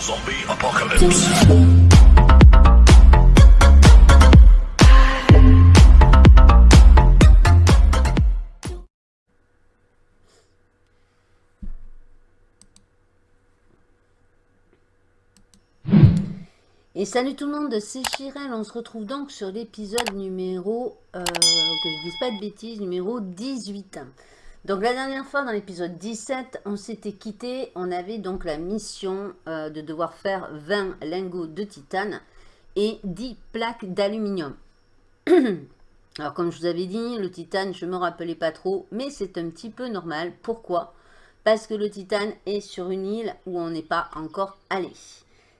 Zombie apocalypse. Et salut tout le monde, c'est Chirel, on se retrouve donc sur l'épisode numéro, euh, que je dise pas de bêtises, numéro 18. Donc la dernière fois, dans l'épisode 17, on s'était quitté, on avait donc la mission euh, de devoir faire 20 lingots de titane et 10 plaques d'aluminium. Alors comme je vous avais dit, le titane, je ne me rappelais pas trop, mais c'est un petit peu normal. Pourquoi? Parce que le titane est sur une île où on n'est pas encore allé.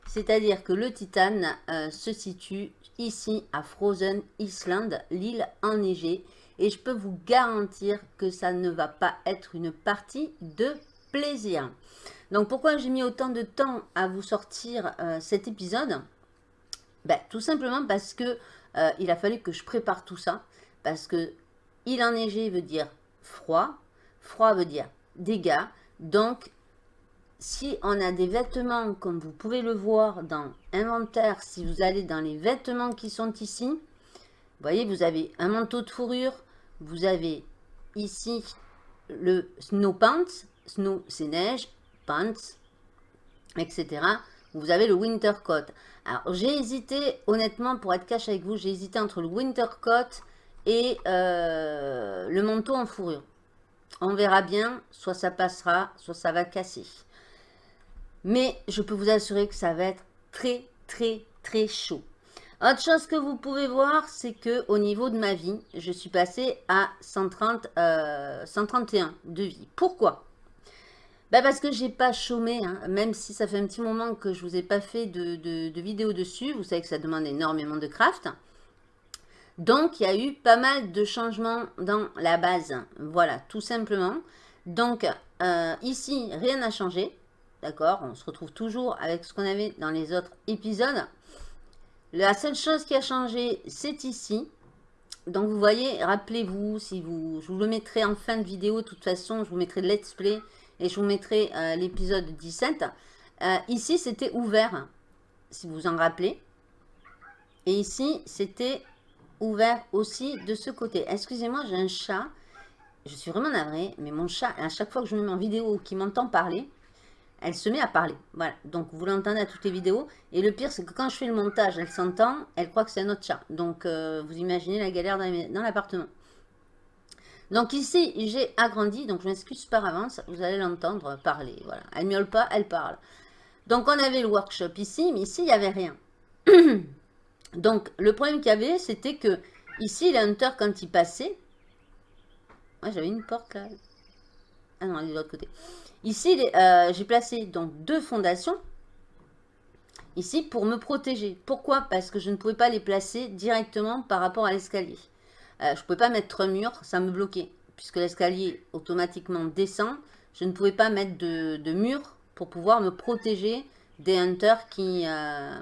C'est-à-dire que le titane euh, se situe ici à Frozen Island, l'île enneigée. Et je peux vous garantir que ça ne va pas être une partie de plaisir. Donc pourquoi j'ai mis autant de temps à vous sortir euh, cet épisode? Ben, Tout simplement parce que euh, il a fallu que je prépare tout ça. Parce que île enneigée veut dire froid. Froid veut dire dégâts. Donc si on a des vêtements, comme vous pouvez le voir dans inventaire, si vous allez dans les vêtements qui sont ici, vous voyez, vous avez un manteau de fourrure, vous avez ici le snow pants, snow c'est neige, pants, etc. Vous avez le winter coat. Alors j'ai hésité, honnêtement, pour être cash avec vous, j'ai hésité entre le winter coat et euh, le manteau en fourrure. On verra bien, soit ça passera, soit ça va casser. Mais je peux vous assurer que ça va être très, très, très chaud. Autre chose que vous pouvez voir, c'est que au niveau de ma vie, je suis passée à 130, 131 euh, de vie. Pourquoi? Bah Parce que j'ai pas chômé, hein. même si ça fait un petit moment que je vous ai pas fait de, de vidéo dessus. Vous savez que ça demande énormément de craft. Donc, il y a eu pas mal de changements dans la base. Voilà, tout simplement. Donc, euh, ici, rien n'a changé. D'accord? On se retrouve toujours avec ce qu'on avait dans les autres épisodes. La seule chose qui a changé, c'est ici. Donc vous voyez, rappelez-vous, si vous, je vous le mettrai en fin de vidéo, de toute façon, je vous mettrai le let's play et je vous mettrai euh, l'épisode 17. Euh, ici, c'était ouvert, si vous en rappelez. Et ici, c'était ouvert aussi de ce côté. Excusez-moi, j'ai un chat. Je suis vraiment navrée, mais mon chat, à chaque fois que je me mets en vidéo qui m'entend parler, elle se met à parler. Voilà, donc vous l'entendez à toutes les vidéos. Et le pire, c'est que quand je fais le montage, elle s'entend, elle croit que c'est un autre chat. Donc, euh, vous imaginez la galère dans l'appartement. Donc ici, j'ai agrandi, donc je m'excuse par avance, vous allez l'entendre parler. Voilà, elle miaule pas, elle parle. Donc on avait le workshop ici, mais ici, il n'y avait rien. donc le problème qu'il y avait, c'était que ici, le hunter, quand il passait, moi j'avais une porte là. Ah non, elle est de l'autre côté. Ici, euh, j'ai placé donc deux fondations. Ici, pour me protéger. Pourquoi? Parce que je ne pouvais pas les placer directement par rapport à l'escalier. Euh, je ne pouvais pas mettre un mur, ça me bloquait. Puisque l'escalier automatiquement descend, je ne pouvais pas mettre de, mur pour pouvoir me protéger des hunters qui, euh,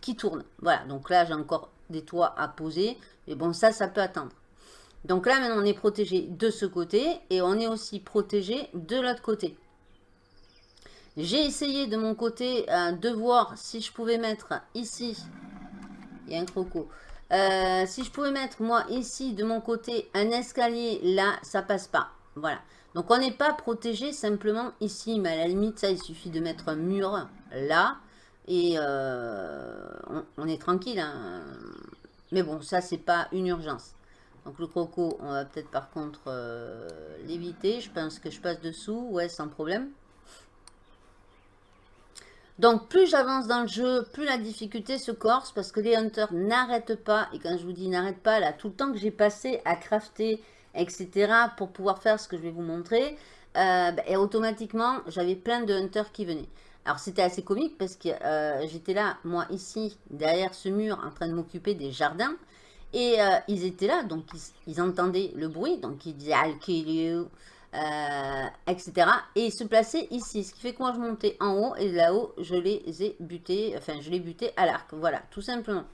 qui tournent. Voilà, donc là, j'ai encore des toits à poser. Mais bon, ça, ça peut attendre. Donc là, maintenant, on est protégé de ce côté et on est aussi protégé de l'autre côté. J'ai essayé de mon côté euh, de voir si je pouvais mettre ici, il y a un croco, euh, si je pouvais mettre moi ici de mon côté un escalier, là ça passe pas. Voilà. Donc on n'est pas protégé simplement ici, mais à la limite ça il suffit de mettre un mur là et euh, on, est tranquille. Hein. Mais bon ça c'est pas une urgence. Donc le croco on va peut-être par contre l'éviter. Je pense que je passe dessous, ouais sans problème. Donc, plus j'avance dans le jeu, plus la difficulté se corse parce que les hunters n'arrêtent pas. Et quand je vous dis n'arrêtent pas, là, tout le temps que j'ai passé à crafter, etc., pour pouvoir faire ce que je vais vous montrer, euh, ben, et automatiquement, j'avais plein de hunters qui venaient. Alors, c'était assez comique parce que euh, j'étais là, moi, ici, derrière ce mur, en train de m'occuper des jardins. Et euh, ils étaient là, donc ils, entendaient le bruit, donc ils disaient « I'll kill you ». Euh, etc. Et se placer ici, ce qui fait que moi je montais en haut et là-haut je les ai butés, enfin je les butés à l'arc, voilà, tout simplement.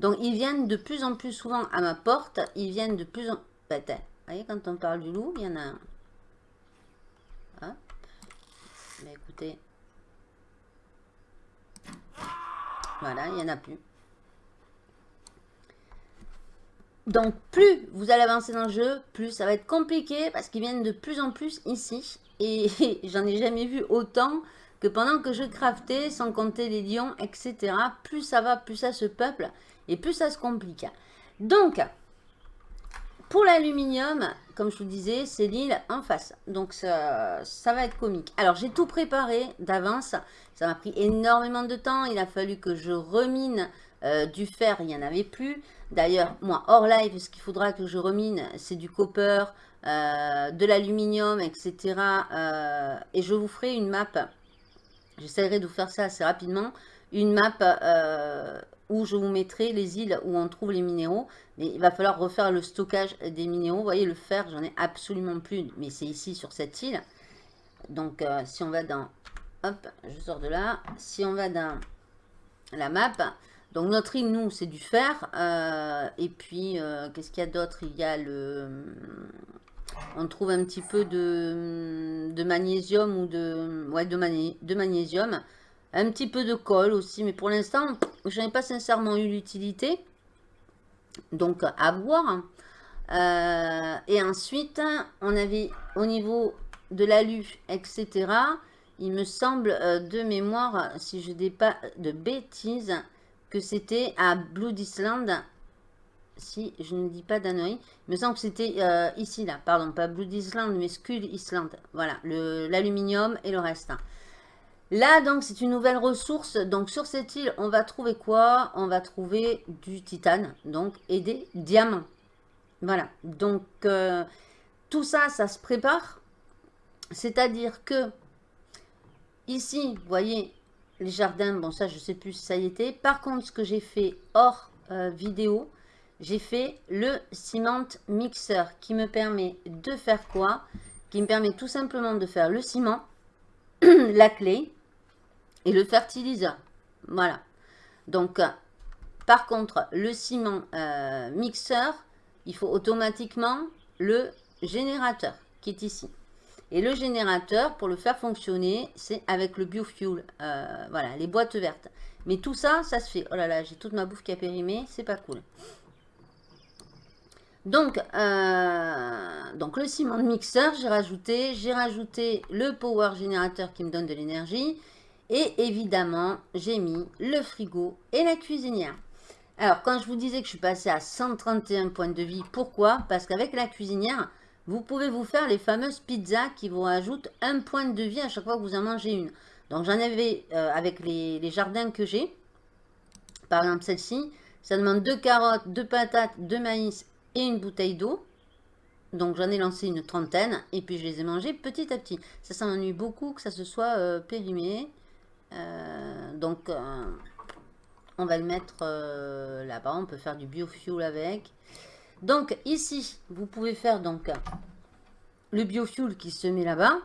Donc ils viennent de plus en plus souvent à ma porte, ils viennent de plus en... Bah, vous voyez quand on parle du loup, il y en a un. Mais écoutez, Voilà, il n'y en a plus. Donc, plus vous allez avancer dans le jeu, plus ça va être compliqué parce qu'ils viennent de plus en plus ici. Et j'en ai jamais vu autant que pendant que je craftais, sans compter les lions, etc. Plus ça va, plus ça se peuple et plus ça se complique. Donc, pour l'aluminium, comme je vous disais, c'est l'île en face. Donc, ça, va être comique. Alors, j'ai tout préparé d'avance. Ça m'a pris énormément de temps. Il a fallu que je remine euh, du fer, il n'y en avait plus. D'ailleurs, moi, hors live, ce qu'il faudra que je remine, c'est du copper, euh, de l'aluminium, etc. Euh, et je vous ferai une map. J'essaierai de vous faire ça assez rapidement. Une map où je vous mettrai les îles où on trouve les minéraux. Mais il va falloir refaire le stockage des minéraux. Vous voyez, le fer, j'en ai absolument plus. Mais c'est ici, sur cette île. Donc, si on va dans... Hop, je sors de là. Si on va dans la map, donc notre île, nous, c'est du fer. Euh, et puis, euh, qu'est-ce qu'il y a d'autre? Il y a le... On trouve un petit peu de, magnésium ou de... Ouais, de, de magnésium. Un petit peu de colle aussi. Mais pour l'instant, je n'ai pas sincèrement eu l'utilité. Donc, à voir. Euh, et ensuite, on avait au niveau de l'alu, etc. Il me semble de mémoire, si je dis pas de bêtises, que c'était à Blood Island. Si je ne dis pas d'annerie. Il me semble que c'était euh, ici, là. Pardon, pas Blood Island, mais Skull Island. Voilà, l'aluminium et le reste. Là, donc, c'est une nouvelle ressource. Donc, sur cette île, on va trouver quoi? On va trouver du titane, donc, et des diamants. Voilà. Donc, euh, tout ça, ça se prépare. C'est-à-dire que, ici, vous voyez, les jardins, bon ça je sais plus si ça y était. Par contre, ce que j'ai fait hors euh, vidéo, j'ai fait le ciment mixeur qui me permet de faire quoi? Qui me permet tout simplement de faire le ciment, la clé et le fertiliseur. Voilà. Donc, euh, par contre, le ciment euh, mixeur, il faut automatiquement le générateur qui est ici. Et le générateur, pour le faire fonctionner, c'est avec le biofuel. Euh, voilà, les boîtes vertes. Mais tout ça, ça se fait. Oh là là, j'ai toute ma bouffe qui a périmé. C'est pas cool. Donc, euh, donc le ciment de mixeur, j'ai rajouté. J'ai rajouté le power générateur qui me donne de l'énergie. Et évidemment, j'ai mis le frigo et la cuisinière. Alors, quand je vous disais que je suis passé à 131 points de vie, pourquoi? Parce qu'avec la cuisinière, vous pouvez vous faire les fameuses pizzas qui vous rajoutent un point de vie à chaque fois que vous en mangez une. Donc j'en avais euh, avec les, jardins que j'ai. Par exemple celle-ci, ça demande deux carottes, deux patates, deux maïs et une bouteille d'eau. Donc j'en ai lancé une trentaine et puis je les ai mangées petit à petit. Ça s'ennuie beaucoup que ça se soit euh, périmé. Euh, donc on va le mettre là-bas. On peut faire du biofuel avec. Donc ici, vous pouvez faire donc le biofuel qui se met là-bas,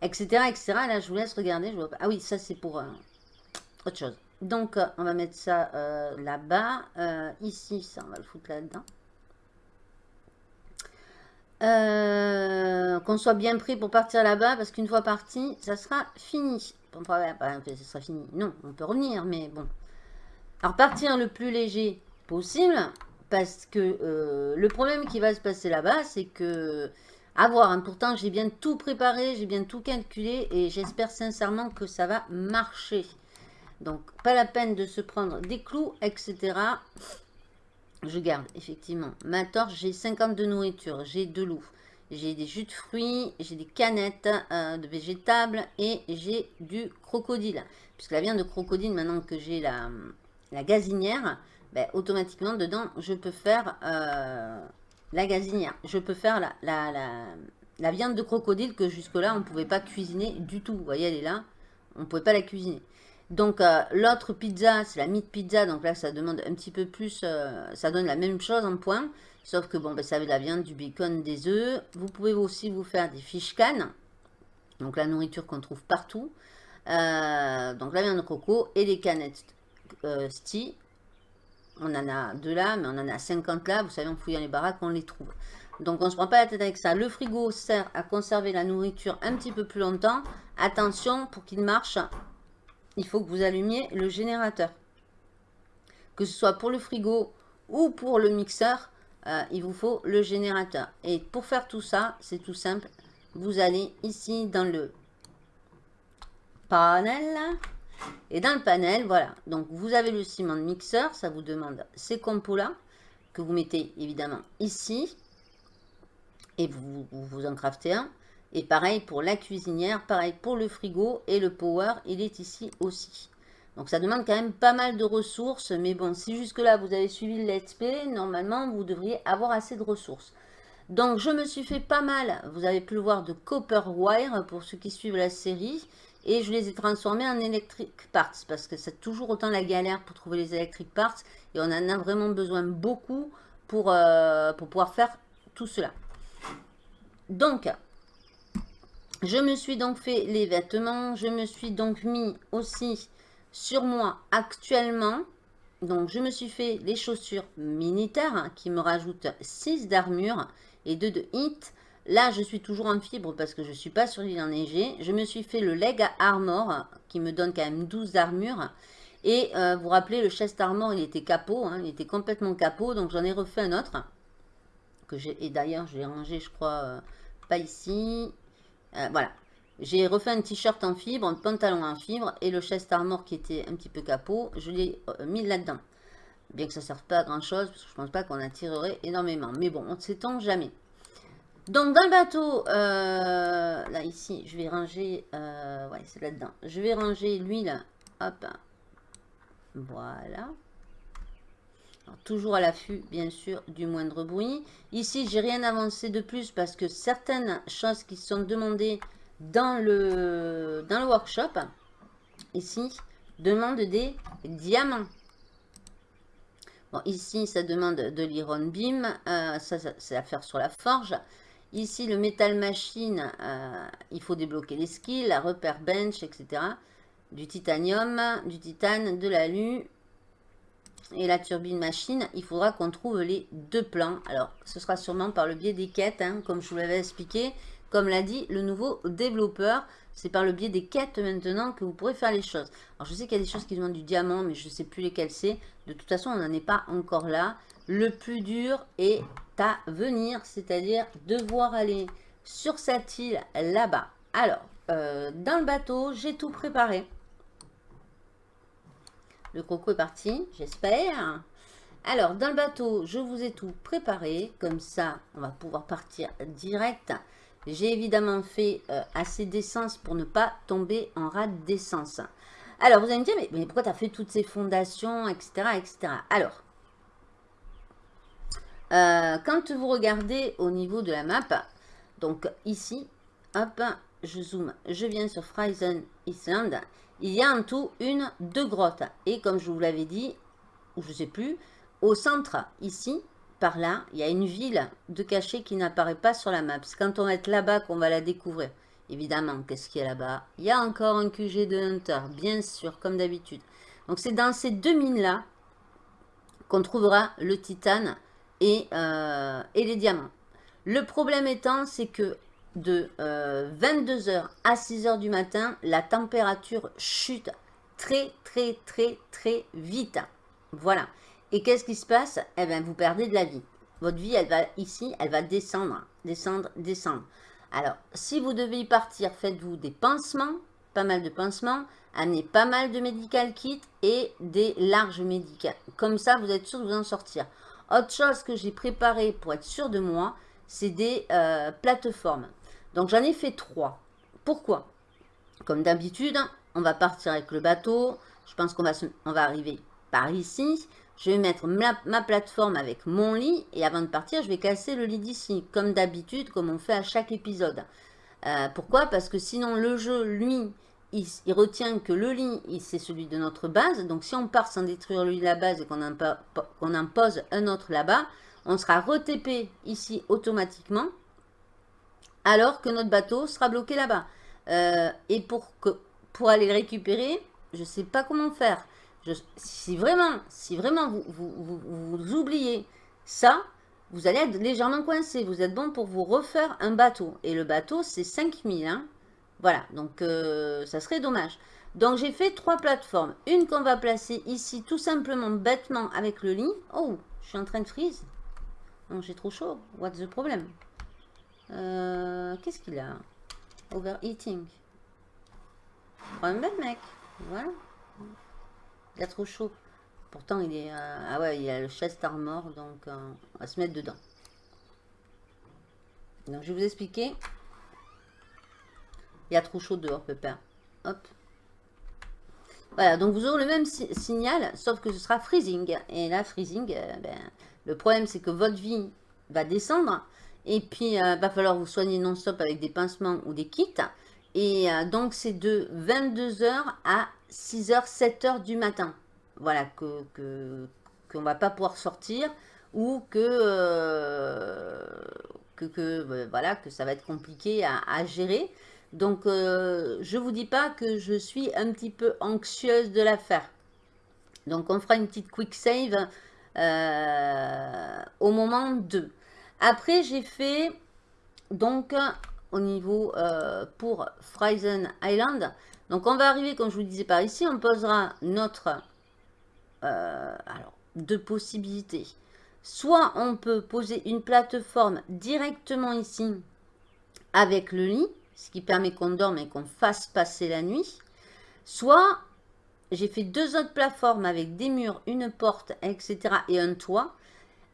etc., etc. Là, je vous laisse regarder. Ah oui, ça c'est pour euh, autre chose. Donc, euh, on va mettre ça euh, là-bas. ici, ça, on va le foutre là-dedans. Qu'on soit bien prêt pour partir là-bas, parce qu'une fois parti, ça sera fini. Bon, ça sera fini. Non, on peut revenir, mais bon. Alors, partir le plus léger possible. Parce que euh, le problème qui va se passer là-bas, c'est que... À voir, hein, pourtant j'ai bien tout préparé, j'ai bien tout calculé et j'espère sincèrement que ça va marcher. Donc, pas la peine de se prendre des clous, etc. Je garde effectivement ma torche, j'ai 50 de nourriture, j'ai de l'eau, j'ai des jus de fruits, j'ai des canettes euh, de végétables et j'ai du crocodile. Puisque la viande de crocodile, maintenant que j'ai la gazinière, ben, automatiquement, dedans, je peux faire euh, la gazinière. Je peux faire la, la, viande de crocodile que jusque-là, on ne pouvait pas cuisiner du tout. Vous voyez, elle est là. On ne pouvait pas la cuisiner. Donc, euh, l'autre pizza, c'est la meat pizza. Donc là, ça demande un petit peu plus. Euh, ça donne la même chose en point. Sauf que, bon, ben, ça avait de la viande, du bacon, des œufs. Vous pouvez aussi vous faire des fish cannes. Donc, la nourriture qu'on trouve partout. donc, la viande de coco et les canettes euh, on en a deux là, mais on en a 50 là. Vous savez, en fouillant les baraques, on les trouve. Donc, on ne se prend pas la tête avec ça. Le frigo sert à conserver la nourriture un petit peu plus longtemps. Attention, pour qu'il marche, il faut que vous allumiez le générateur. que ce soit pour le frigo ou pour le mixeur, euh, il vous faut le générateur. Et pour faire tout ça, c'est tout simple. Vous allez ici dans le panel. Et dans le panel, voilà. Donc, vous avez le ciment de mixeur. Ça vous demande ces compos-là que vous mettez évidemment ici. Et vous, vous en craftez un. Et pareil pour la cuisinière, pareil pour le frigo et le power, il est ici aussi. Donc ça demande quand même pas mal de ressources, mais bon, si jusque-là vous avez suivi le let's play, normalement vous devriez avoir assez de ressources. Donc je me suis fait pas mal, vous avez pu le voir, de copper wire pour ceux qui suivent la série. Et je les ai transformés en electric parts, parce que c'est toujours autant la galère pour trouver les electric parts. Et on en a vraiment besoin beaucoup pour, euh, pour pouvoir faire tout cela. Donc, je me suis donc fait les vêtements. Je me suis donc mis aussi sur moi actuellement. Donc, je me suis fait les chaussures militaires hein, qui me rajoutent 6 d'armure et 2 de hit. Là, je suis toujours en fibre parce que je ne suis pas sur l'île enneigée. Je me suis fait le leg armor qui me donne quand même 12 d'armure. Et euh, vous vous rappelez, le chest armor, il était capot. Hein, il était complètement capot. Donc, j'en ai refait un autre. Que et d'ailleurs, je l'ai rangé, je crois, euh, pas ici. Euh, voilà. J'ai refait un t-shirt en fibre, un pantalon en fibre et le chest armor qui était un petit peu capot, je l'ai mis là-dedans. Bien que ça ne serve pas à grand chose, parce que je pense pas qu'on en tirerait énormément. Mais bon, on ne s'étend jamais. Donc dans le bateau, euh, là ici, je vais ranger, ouais c'est là-dedans. Je vais ranger l'huile, hop, voilà. toujours à l'affût, bien sûr, du moindre bruit. Ici, j'ai rien avancé de plus parce que certaines choses qui sont demandées dans le, workshop, ici, demande des diamants. Bon, ici, ça demande de l'iron beam. Euh, ça, c'est à faire sur la forge. Ici, le metal machine, euh, il faut débloquer les skills, la repère bench, etc. Du titanium, du titane, de l'alu et la turbine machine. Il faudra qu'on trouve les deux plans. Alors, ce sera sûrement par le biais des quêtes, hein, comme je vous l'avais expliqué. Comme l'a dit le nouveau développeur, c'est par le biais des quêtes maintenant que vous pourrez faire les choses. Alors je sais qu'il y a des choses qui demandent du diamant, mais je ne sais plus lesquelles c'est. De toute façon, on n'en est pas encore là. Le plus dur est à venir, c'est-à-dire devoir aller sur cette île là-bas. Alors, euh, dans le bateau, j'ai tout préparé. Le croco est parti, j'espère. Alors, dans le bateau, je vous ai tout préparé. Comme ça, on va pouvoir partir direct. J'ai évidemment fait euh, assez d'essence pour ne pas tomber en rade d'essence. Alors, vous allez me dire, mais, pourquoi tu as fait toutes ces fondations, etc. etc. Alors, euh, quand vous regardez au niveau de la map, donc ici, hop, je zoome, je viens sur Fryzen Island, il y a en tout une, deux grottes. Et comme je vous l'avais dit, ou je ne sais plus, au centre, ici, par là, il y a une ville de cachet qui n'apparaît pas sur la map. C'est quand on va être là-bas qu'on va la découvrir. Évidemment, qu'est-ce qu'il y a là-bas? Il y a encore un QG de Hunter, bien sûr, comme d'habitude. Donc c'est dans ces deux mines-là qu'on trouvera le titane et, euh, et, les diamants. Le problème étant, c'est que de 22h euh, à 6h du matin, la température chute très très très très vite. Voilà. Et qu'est-ce qui se passe? Eh bien, vous perdez de la vie. Votre vie, elle va ici, elle va descendre, descendre, descendre. Alors, si vous devez y partir, faites-vous des pansements, pas mal de pansements, amenez pas mal de medical kits et des larges médicaments. Comme ça, vous êtes sûr de vous en sortir. Autre chose que j'ai préparé pour être sûr de moi, c'est des euh, plateformes. Donc, j'en ai fait trois. Pourquoi? Comme d'habitude, on va partir avec le bateau. Je pense qu'on va, on va arriver par ici. Je vais mettre ma, plateforme avec mon lit et avant de partir, je vais casser le lit d'ici, comme d'habitude, comme on fait à chaque épisode. Euh, pourquoi? Parce que sinon, le jeu, lui, il, retient que le lit, c'est celui de notre base. Donc, si on part sans détruire le lit de la base et qu'on en, pose un autre là-bas, on sera retépé ici automatiquement, alors que notre bateau sera bloqué là-bas. Euh, et pour, aller le récupérer, je ne sais pas comment faire si vraiment, si vraiment vous, vous, oubliez ça, vous allez être légèrement coincé. Vous êtes bon pour vous refaire un bateau. Et le bateau, c'est 5000. Hein voilà, donc euh, ça serait dommage. Donc j'ai fait trois plateformes. Une qu'on va placer ici tout simplement bêtement avec le lit. Oh, je suis en train de freeze. Non, j'ai trop chaud. What's the problem? Euh, Qu'est-ce qu'il a? Overeating. Un bel mec. Voilà. Il a trop chaud. Pourtant, il est... Euh, ah ouais, il a le chest armor, donc on va se mettre dedans. Donc, je vais vous expliquer. Il y a trop chaud dehors, pépère. Hop. Voilà, donc vous aurez le même signal, sauf que ce sera freezing. Et là, freezing, euh, ben, le problème, c'est que votre vie va descendre. Et puis, il va falloir vous soigner non-stop avec des pincements ou des kits. Et donc, c'est de 22h à 6h, 7h du matin voilà, que qu'on ne va pas pouvoir sortir ou que, euh, que, voilà, que ça va être compliqué à, gérer. Donc, euh, je ne vous dis pas que je suis un petit peu anxieuse de la faire. Donc, on fera une petite quick save euh, au moment 2. Après, j'ai fait, donc, au niveau pour Frozen Island. Donc, on va arriver, comme je vous disais par ici, on posera notre euh, alors, deux possibilités. Soit on peut poser une plateforme directement ici avec le lit, ce qui permet qu'on dorme et qu'on fasse passer la nuit. Soit j'ai fait deux autres plateformes avec des murs, une porte, etc. et un toit.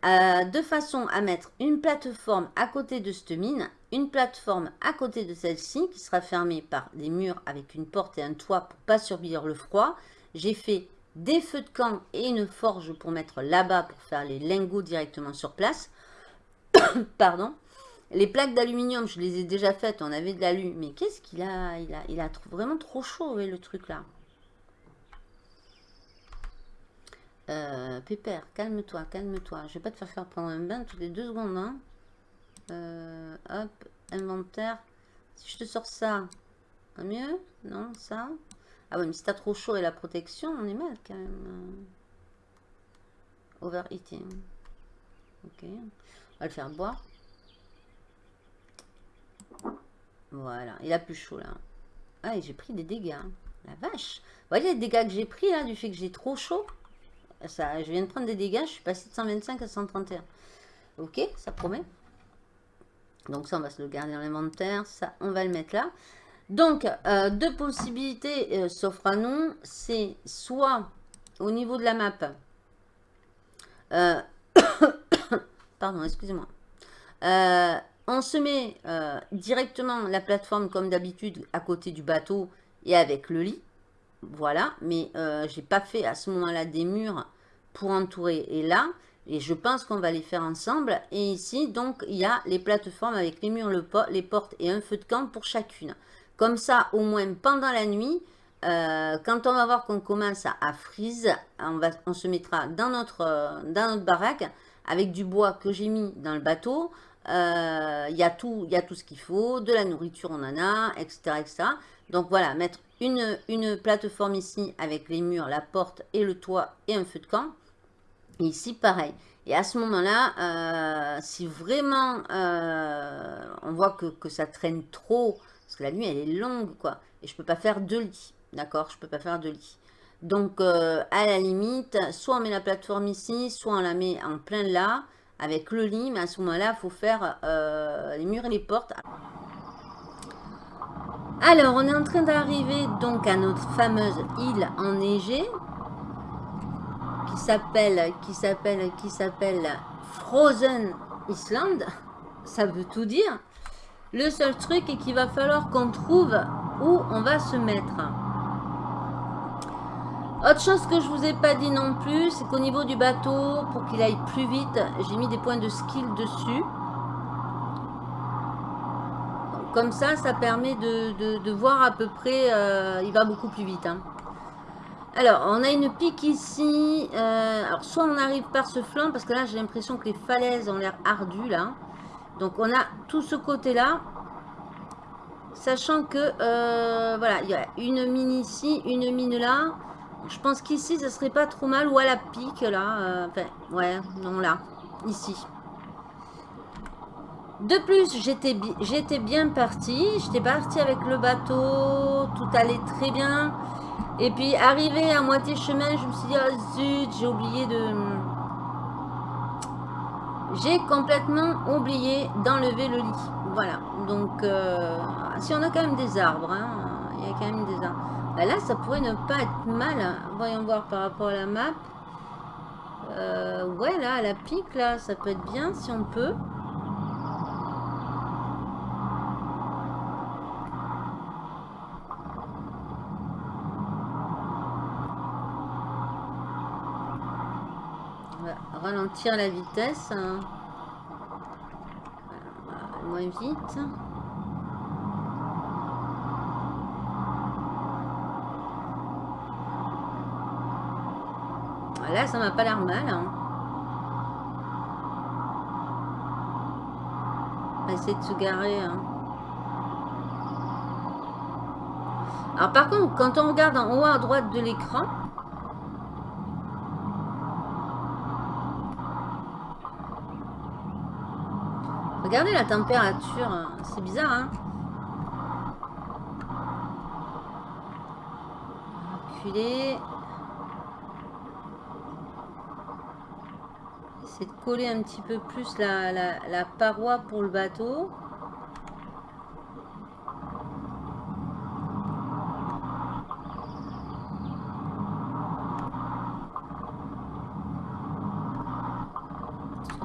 Euh, de façon à mettre une plateforme à côté de cette mine, une plateforme à côté de celle-ci qui sera fermée par des murs avec une porte et un toit pour pas subir le froid. J'ai fait des feux de camp et une forge pour mettre là-bas pour faire les lingots directement sur place. Pardon. Les plaques d'aluminium, je les ai déjà faites, on avait de l'alu. Mais qu'est-ce qu'il a Il a, il a vraiment trop chaud, le truc là. Euh, Pépère, calme-toi, calme-toi. Je vais pas te faire faire prendre un bain toutes les deux secondes. Hein. Euh, hop, inventaire. Si je te sors ça, mieux Non, ça ah ouais, mais si t'as trop chaud et la protection, on est mal quand même. Overeating. Ok. On va le faire boire. Voilà. Il a plus chaud là. Ah, j'ai pris des dégâts. La vache. Vous voyez les dégâts que j'ai pris là, du fait que j'ai trop chaud? Ça, Je viens de prendre des dégâts. Je suis passé de 125 à 131. Ok, ça promet. Donc ça, on va se le garder dans l'inventaire. Ça, on va le mettre là. Donc, euh, deux possibilités euh, s'offrent à nous. C'est soit au niveau de la map. Euh, pardon, excusez-moi. On se met directement la plateforme comme d'habitude à côté du bateau et avec le lit. Voilà, mais je n'ai pas fait à ce moment-là des murs pour entourer. Et là, et je pense qu'on va les faire ensemble. Et ici, donc, il y a les plateformes avec les murs, les portes et un feu de camp pour chacune. Comme ça, au moins pendant la nuit, euh, quand on va voir qu'on commence à, freeze, on, on se mettra dans notre, euh, dans notre baraque avec du bois que j'ai mis dans le bateau. Euh, il y, a tout, y a tout ce qu'il faut, de la nourriture on en a, etc. etc. Donc voilà, mettre une, une plateforme ici avec les murs, la porte et le toit et un feu de camp. Et ici pareil. Et à ce moment-là, si vraiment on voit que, que, ça traîne trop, parce que la nuit, elle est longue, quoi. Et je peux pas faire deux lits. D'accord Je peux pas faire deux lits. Donc, euh, à la limite, soit on met la plateforme ici, soit on la met en plein là, avec le lit. Mais à ce moment-là, il faut faire euh, les murs et les portes. Alors, on est en train d'arriver donc à notre fameuse île enneigée qui s'appelle qui s'appelle qui s'appelle Frozen Island. Ça veut tout dire. Le seul truc est qu'il va falloir qu'on trouve où on va se mettre. Autre chose que je vous ai pas dit non plus, c'est qu'au niveau du bateau, pour qu'il aille plus vite, j'ai mis des points de skill dessus. comme ça, ça permet de, voir à peu près, euh, il va beaucoup plus vite. Hein. Alors, on a une pique ici. Euh, alors, soit on arrive par ce flanc, parce que là, j'ai l'impression que les falaises ont l'air ardues, là. Donc on a tout ce côté-là. Sachant que, euh, voilà, il y a une mine ici, une mine là. Je pense qu'ici, ça serait pas trop mal. Ou à la pique, là. Euh, enfin, ouais, non, là. Ici. De plus, j'étais bien parti. J'étais parti avec le bateau. Tout allait très bien. Et puis, arrivé à moitié chemin, je me suis dit, oh zut, j'ai oublié de... J'ai complètement oublié d'enlever le lit. Voilà, donc, euh, si on a quand même des arbres, hein, il y a quand même des arbres. Bah là, ça pourrait ne pas être mal. Voyons voir par rapport à la map. Euh, ouais, là, à la pique, là, ça peut être bien si on peut. ralentir la vitesse. Hein. moins vite. Là, ça m'a pas l'air mal. Hein. Essayer de se garer. Hein. Alors par contre, quand on regarde en haut à droite de l'écran, Regardez la température, c'est bizarre, hein Reculer. De coller un petit peu plus la, la paroi pour le bateau.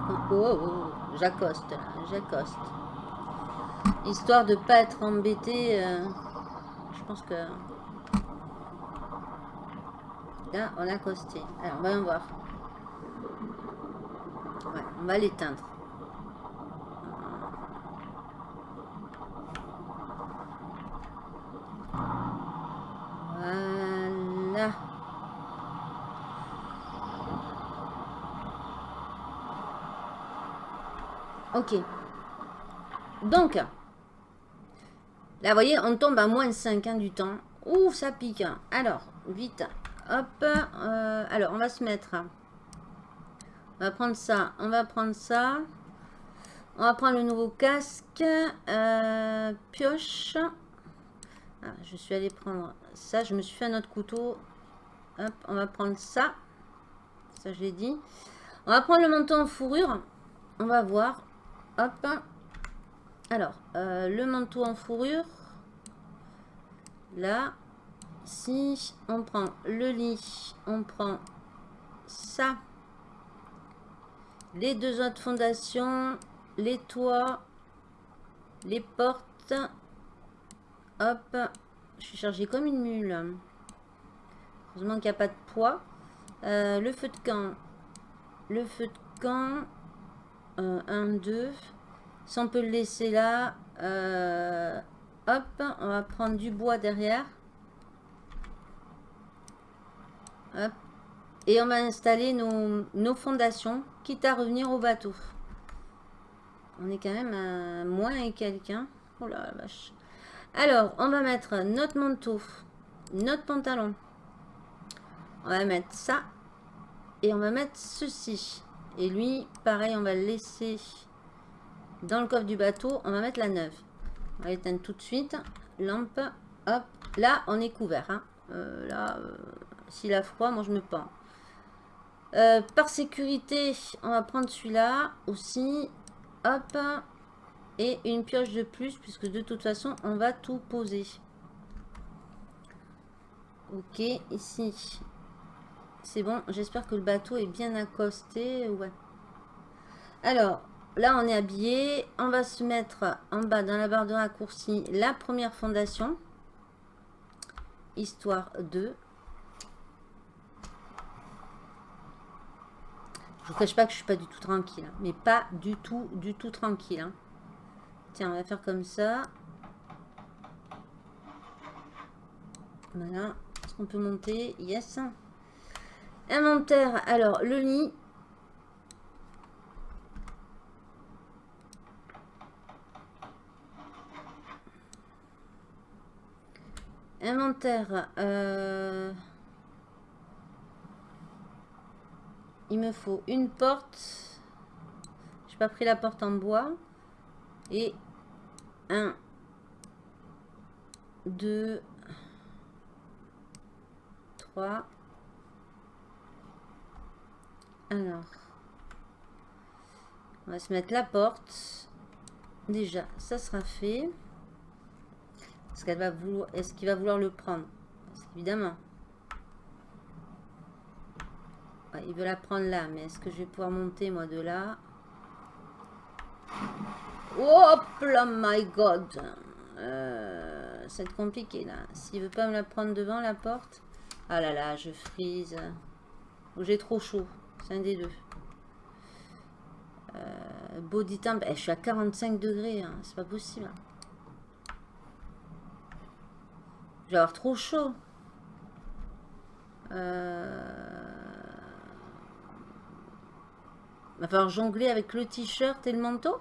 Oh, oh, oh j'accoste là, j'accoste. Histoire de pas être embêté. Euh, je pense que... Là, on a accosté. Alors, on va voir. On va l'éteindre. Voilà. Ok. Donc, là, vous voyez, on tombe à moins 5 hein, du temps. Ouh, ça pique. Alors, vite. Hop. Euh, alors, on va se mettre. On va prendre ça. On va prendre ça. On va prendre le nouveau casque. Euh, pioche. Ah, je suis allé prendre ça. Je me suis fait un autre couteau. Hop, on va prendre ça. Ça, je l'ai dit. On va prendre le manteau en fourrure. On va voir. Hop. Alors, euh, le manteau en fourrure. Là. Si on prend le lit, on prend ça. Les deux autres fondations, les toits, les portes. Hop. Je suis chargée comme une mule. Heureusement qu'il n'y a pas de poids. Euh, le feu de camp. Le feu de camp. 1, 2. Si on peut le laisser là, euh, hop, on va prendre du bois derrière. Hop. Et on va installer nos, fondations, quitte à revenir au bateau. On est quand même à moins et quelqu'un. Oh la vache. Alors, on va mettre notre manteau, notre pantalon. On va mettre ça. Et on va mettre ceci. Et lui, pareil, on va le laisser dans le coffre du bateau. On va mettre la neuve. On va l'éteindre tout de suite. Lampe, hop. Là, on est couvert. Hein. Euh, là, euh, s'il a froid, moi je me pends. Euh, par sécurité, on va prendre celui-là aussi. Hop. Et une pioche de plus, puisque de toute façon, on va tout poser. Ok, ici, c'est bon, j'espère que le bateau est bien accosté. Ouais. Alors, là on est habillé. On va se mettre en bas dans la barre de raccourci la première fondation. Histoire 2. Je vous cache pas que je suis pas du tout tranquille. Hein. mais pas du tout, du tout tranquille. Hein. Tiens, on va faire comme ça. Voilà. Est-ce qu'on peut monter? Yes. Inventaire, alors le lit. Inventaire. Euh, il me faut une porte. J'ai pas pris la porte en bois. Et un, deux, 3. Alors. On va se mettre la porte. Déjà, ça sera fait. Est-ce qu'elle va vouloir. Est-ce qu'il va vouloir le prendre? Il veut la prendre là, mais est-ce que je vais pouvoir monter moi de là? Là, my god euh, va être compliqué là. S'il veut pas me la prendre devant la porte. Ah là là, je frise. Ou j'ai trop chaud. C'est un des deux. Euh, body temp. Eh, je suis à 45 degrés. Hein. C'est pas possible. Je vais avoir trop chaud. Euh... Va falloir jongler avec le t-shirt et le manteau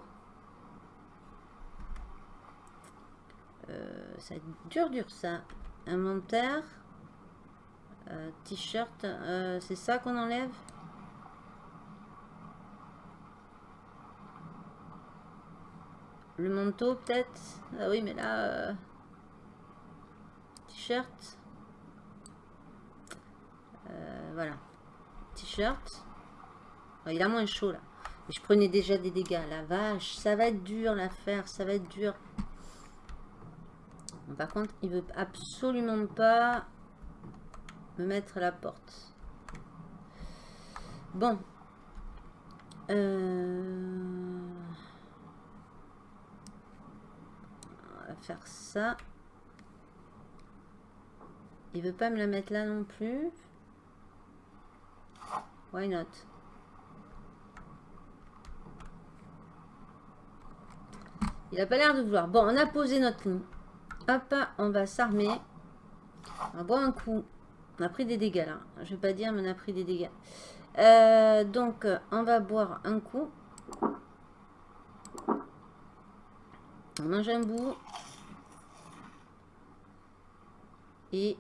euh, Ça va être dur, dur ça. Inventaire. Euh, t-shirt. Euh, c'est ça qu'on enlève? Le manteau peut-être? Ah oui, mais là... T-shirt. voilà. T-shirt. Il a moins chaud là. Je prenais déjà des dégâts. La vache, ça va être dur l'affaire, ça va être dur. par contre, il veut absolument pas me mettre à la porte. Bon. Euh, on va faire ça. Il veut pas me la mettre là non plus. Why not? Il a pas l'air de vouloir. Bon, on a posé notre lit. Hop, on va s'armer. On va boire un coup. On a pris des dégâts là. Je vais pas dire, mais on a pris des dégâts. Euh, donc, on va boire un coup. On mange un bout. Et...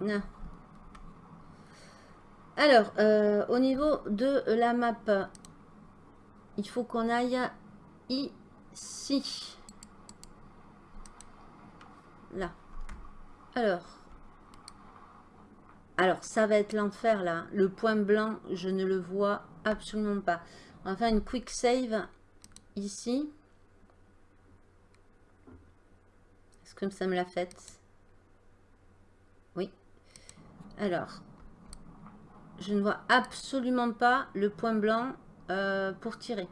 Non. Alors, euh, au niveau de la map, il faut qu'on aille ici. Là. Alors. Alors, ça va être l'enfer là. Le point blanc, je ne le vois absolument pas. On va faire une quick save ici. Est-ce que ça me l'a fait Oui. Alors, je ne vois absolument pas le point blanc euh, pour tirer.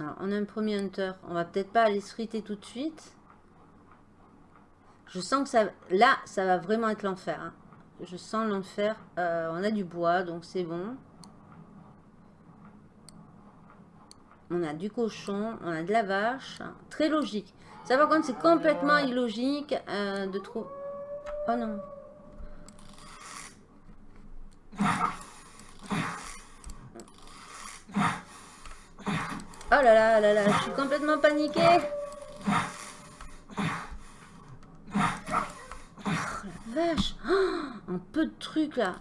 Alors, on a un premier hunter. On va peut-être pas aller se friter tout de suite. Je sens que ça... Là, ça va vraiment être l'enfer. Hein. Je sens l'enfer. Euh, on a du bois, donc c'est bon. On a du cochon, on a de la vache. Très logique. Ça par contre c'est complètement illogique euh, de trop... Oh non. Oh là là là là, je suis complètement paniquée. Oh la vache. Oh, un peu de trucs là.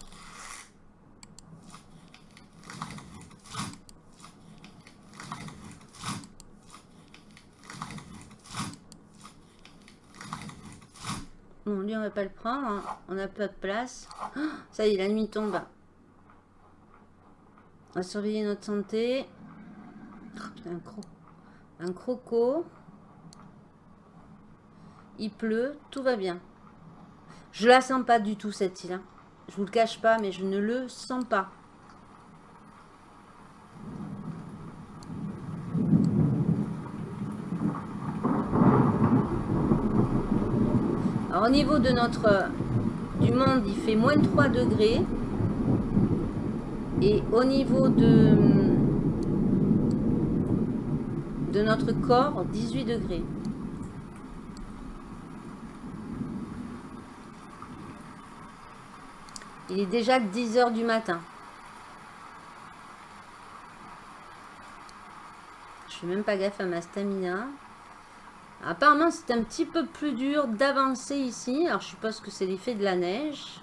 Bon, lui, on va pas le prendre. Hein. On n'a pas de place. ça y est, la nuit tombe. On va surveiller notre santé. Oh, un, cro un croco. Il pleut. Tout va bien. Je la sens pas du tout, cette île. Hein. Je vous le cache pas, mais je ne le sens pas. Au niveau de notre du monde, il fait moins 3 degrés. Et au niveau de, de notre corps, 18 degrés. Il est déjà 10 heures du matin. Je fais même pas gaffe à ma stamina. Apparemment, c'est un petit peu plus dur d'avancer ici. Alors, je suppose que c'est l'effet de la neige.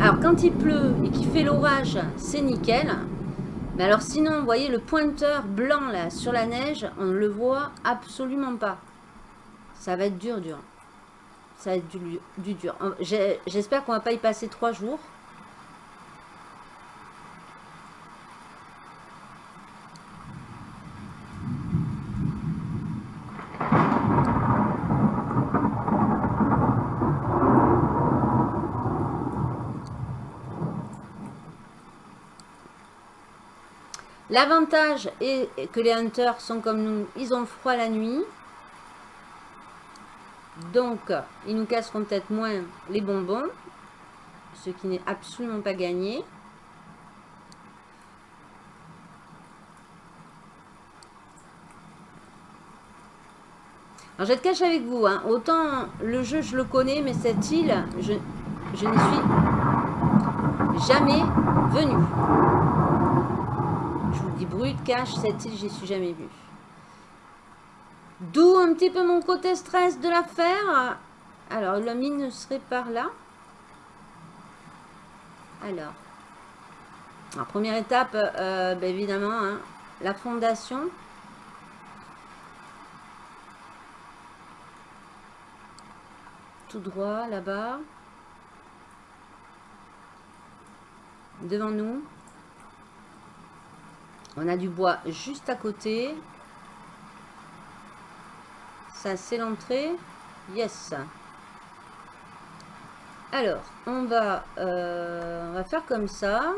Alors, quand il pleut et qu'il fait l'orage, c'est nickel. Mais alors, sinon, vous voyez le pointeur blanc, là, sur la neige, on ne le voit absolument pas. Ça va être dur, dur. Ça va être du, du dur. J'espère qu'on va pas y passer trois jours. L'avantage est que les hunters sont comme nous, ils ont froid la nuit. Donc, ils nous casseront peut-être moins les bonbons, ce qui n'est absolument pas gagné. Alors, je vais cache avec vous. Hein. Autant le jeu, je le connais, mais cette île, je, je n'y suis jamais venue brut, cache, cette île, j'y suis jamais vue. D'où un petit peu mon côté stress de l'affaire. Alors, la mine serait par là. Alors. Première étape, euh, ben, évidemment, hein, la fondation. Tout droit, là-bas. Devant nous. On a du bois juste à côté. Ça, c'est l'entrée. Yes. Alors, on va, euh, on va faire comme ça.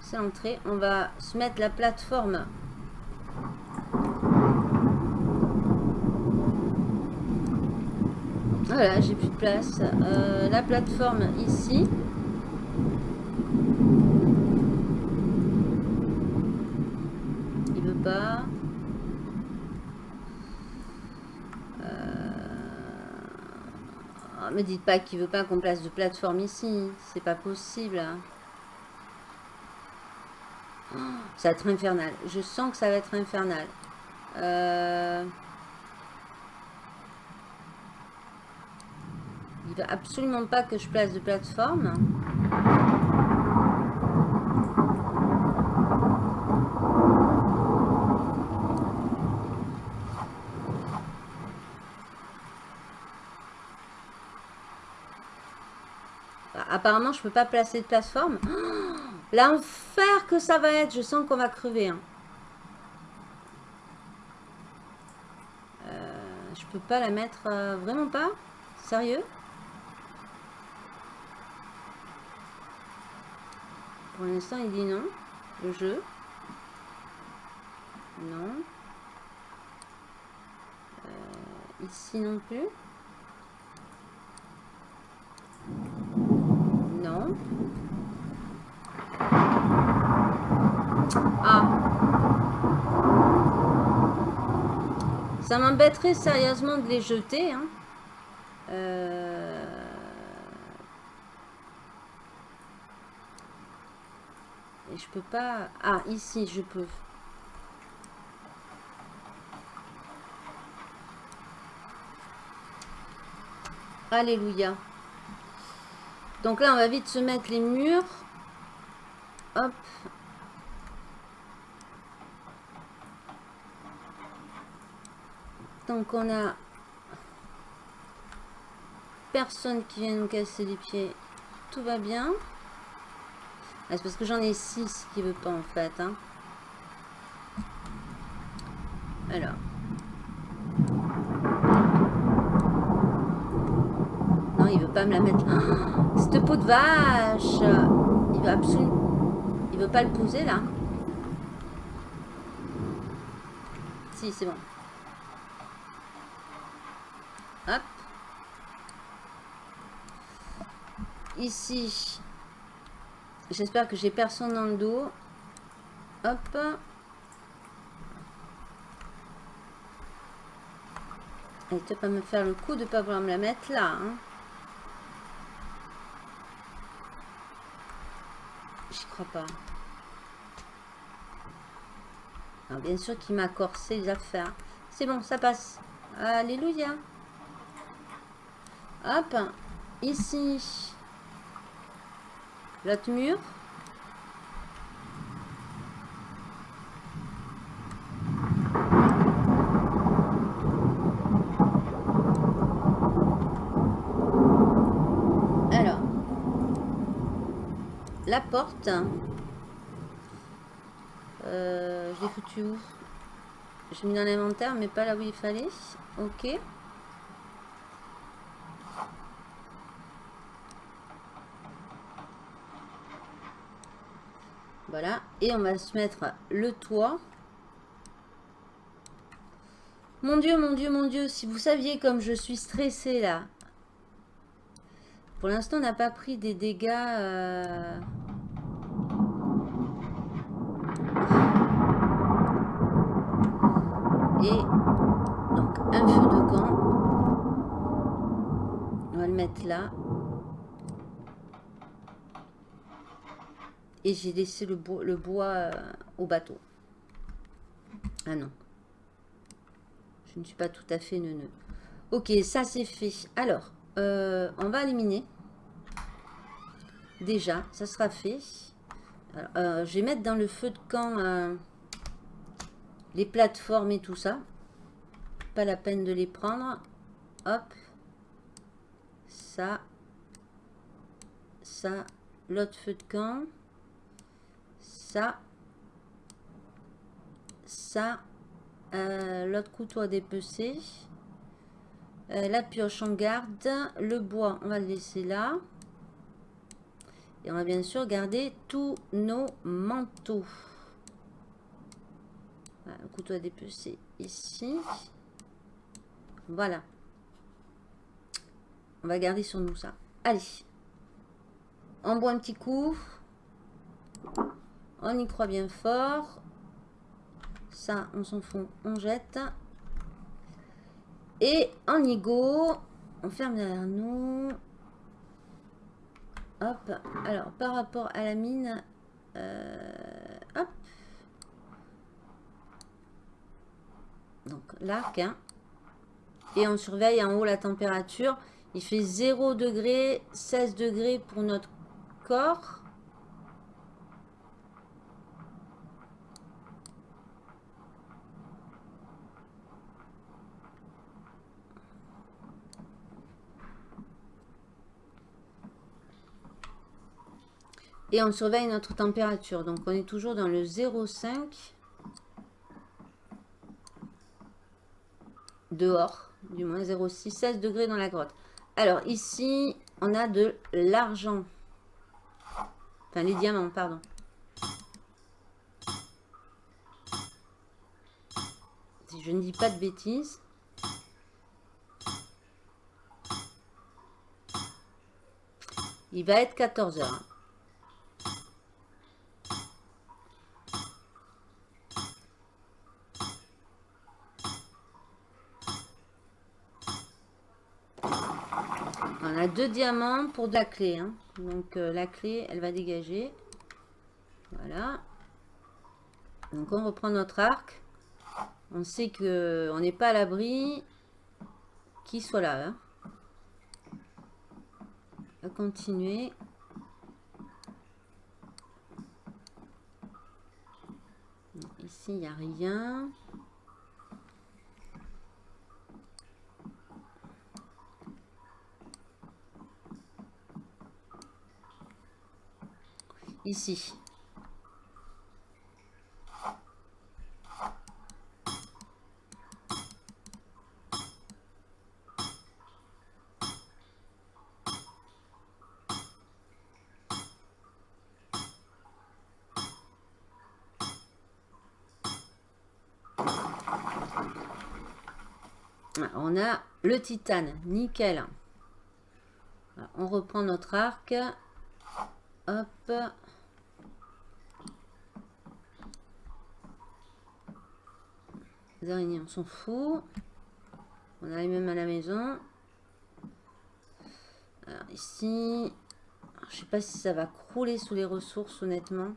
C'est l'entrée. On va se mettre la plateforme. Voilà, j'ai plus de place. Euh, la plateforme ici. Euh, me dites pas qu'il veut pas qu'on place de plateforme ici. C'est pas possible. Hein. ça va être infernal. Je sens que ça va être infernal. Euh, il veut absolument pas que je place de plateforme. Apparemment, je peux pas placer de plateforme. L'enfer que ça va être. Je sens qu'on va crever. Hein. Euh, je peux pas la mettre... Euh, vraiment pas? Sérieux? Pour l'instant, il dit non. Le jeu? Non. Euh, ici non plus. Ah. Ça m'embêterait sérieusement de les jeter. Hein. Euh. Et je peux pas... Ah, ici, je peux. Alléluia. Donc là, on va vite se mettre les murs. Hop. Donc on a personne qui vient nous casser les pieds. Tout va bien. Ah, c'est parce que j'en ai 6 qui veut pas en fait. Hein. Alors. Non, il veut pas me la mettre. Oh, cette peau de vache Il veut absolument... Il veut pas le poser là Si, c'est bon. Hop. Ici. J'espère que j'ai personne dans le dos. Hop. Et tu pas me faire le coup de pas vouloir me la mettre là. Hein. J'y crois pas. Bien sûr qu'il m'a corsé les affaires. C'est bon, ça passe. Alléluia. Hop. ici, l'autre mur. Alors, la porte, euh, je foutu où? J'ai mis dans l'inventaire, mais pas là où il fallait. Ok. Voilà. Et on va se mettre le toit. Mon Dieu, mon Dieu, mon Dieu, si vous saviez comme je suis stressée là. Pour l'instant, on n'a pas pris des dégâts... Euh, et donc un feu de camp. On va le mettre là. Et j'ai laissé le, bois, euh, au bateau. Ah non. Je ne suis pas tout à fait neuneux. Ok, ça c'est fait. Alors, euh, on va éliminer. Déjà, ça sera fait. Euh, je vais mettre dans le feu de camp les plateformes et tout ça. Pas la peine de les prendre. Hop. Ça. Ça. L'autre feu de camp ça, ça, euh, l'autre couteau à dépecer, euh, la pioche on garde, le bois on va le laisser là, et on va bien sûr garder tous nos manteaux. le couteau à dépecer ici. Voilà. On va garder sur nous ça. Allez. On boit un petit coup. On y croit bien fort. Ça, on s'en fout, on jette. Et en y go, on ferme derrière nous. Hop. Alors, par rapport à la mine, euh, hop. Donc, l'arc. Hein. Et on surveille en haut la température. Il fait 0 degré, 16 degrés pour notre corps. Et on surveille notre température. Donc on est toujours dans le 0,5 dehors, du moins 0,6, 16 degrés dans la grotte. Alors ici, on a de l'argent. Enfin, les diamants, pardon. Si je ne dis pas de bêtises. Il va être 14 heures. Deux diamants pour de la clé. Hein. Donc euh, la clé, elle va dégager. Voilà. Donc on reprend notre arc. On sait que on n'est pas à l'abri qu'il soit là. Hein. On va continuer. Ici, il n'y a rien. Ici. On a le titane, nickel. On reprend notre arc. Hop. Araignées, on s'en fout. On arrive même à la maison. Alors ici, je sais pas si ça va crouler sous les ressources, honnêtement.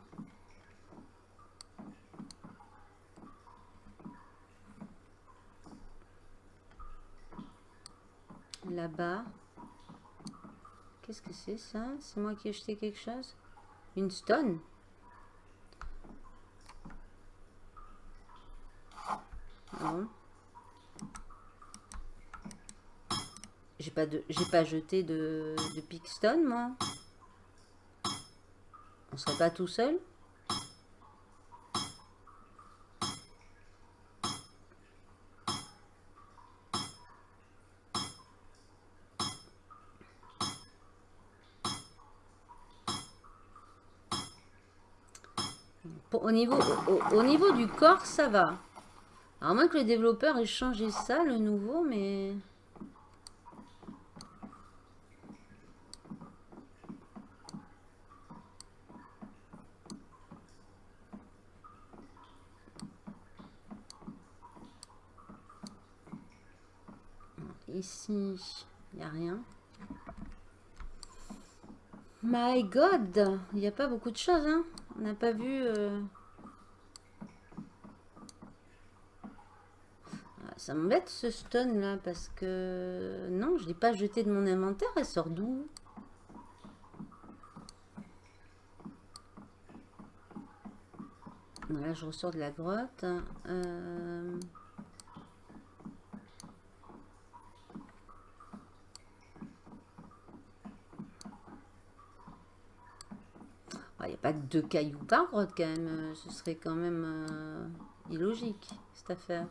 Là-bas. c'est ça? C'est moi qui ai jeté quelque chose? Une stone? Non. J'ai pas de j'ai pas jeté de, de moi. On serait pas tout seul au, niveau, au, niveau du corps, ça va. À moins que le développeur ait changé ça, le nouveau, mais... Ici, il n'y a rien. My God, il n'y a pas beaucoup de choses, hein. On n'a pas vu... Euh, ah, ça m'embête ce stone là parce que... Non, je l'ai pas jeté de mon inventaire. Elle sort d'où? Là, je ressors de la grotte. Euh... pas deux cailloux par grotte quand même. Euh, ce serait quand même euh, illogique cette affaire.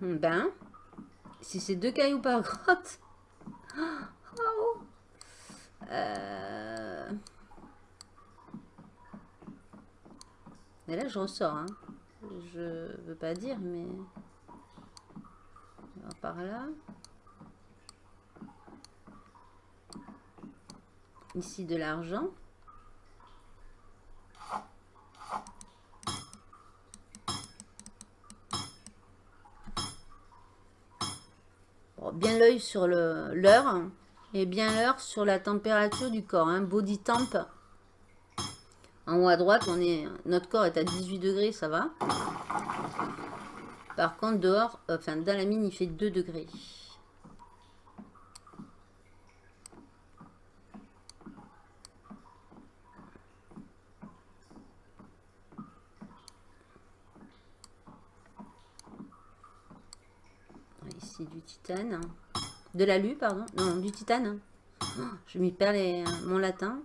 Ben, si c'est deux cailloux par grotte, oh, euh, Mais là, je ressors. Hein. Je veux pas dire, mais... par là. Ici, de l'argent. bien l'œil sur l'heure et bien l'heure sur la température du corps. Hein. Body temp en haut à droite, on est, notre corps est à 18 degrés, ça va. Par contre, dehors, enfin, dans la mine, il fait 2 degrés. Ici, du titane. De l'alu, pardon. Non, du titane. je m'y perds les, mon latin.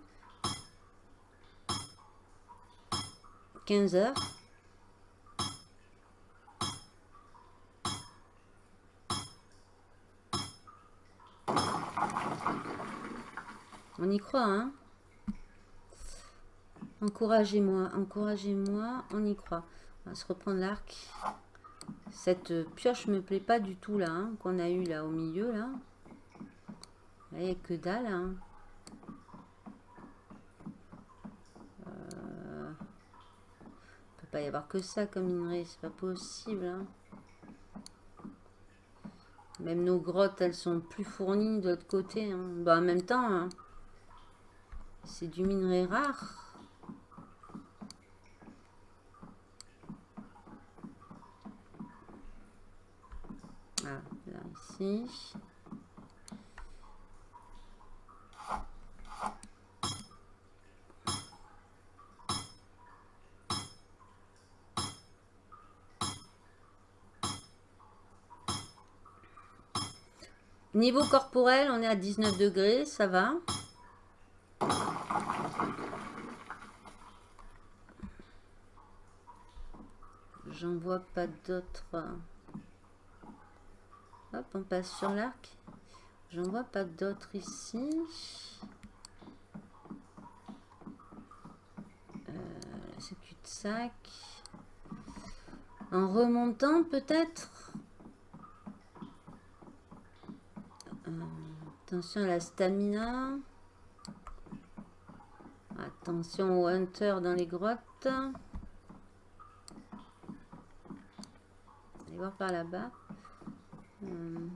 15 heures. On y croit, hein Encouragez-moi, encouragez-moi, on y croit. On va se reprendre l'arc. Cette pioche me plaît pas du tout, là, hein, qu'on a eu là au milieu, là. Il n'y a que dalle, hein. pas y avoir que ça comme minerai, c'est pas possible. Hein. Même nos grottes, elles sont plus fournies de l'autre côté. Hein. Bah, en même temps, c'est du minerai rare. Ah, là, Niveau corporel, on est à 19 degrés, ça va. J'en vois pas d'autres. Hop, on passe sur l'arc. J'en vois pas d'autres ici. Euh, c'est cul-de-sac. En remontant peut-être? Attention à la stamina. Attention au hunter dans les grottes. Allez voir par là-bas. Hmm.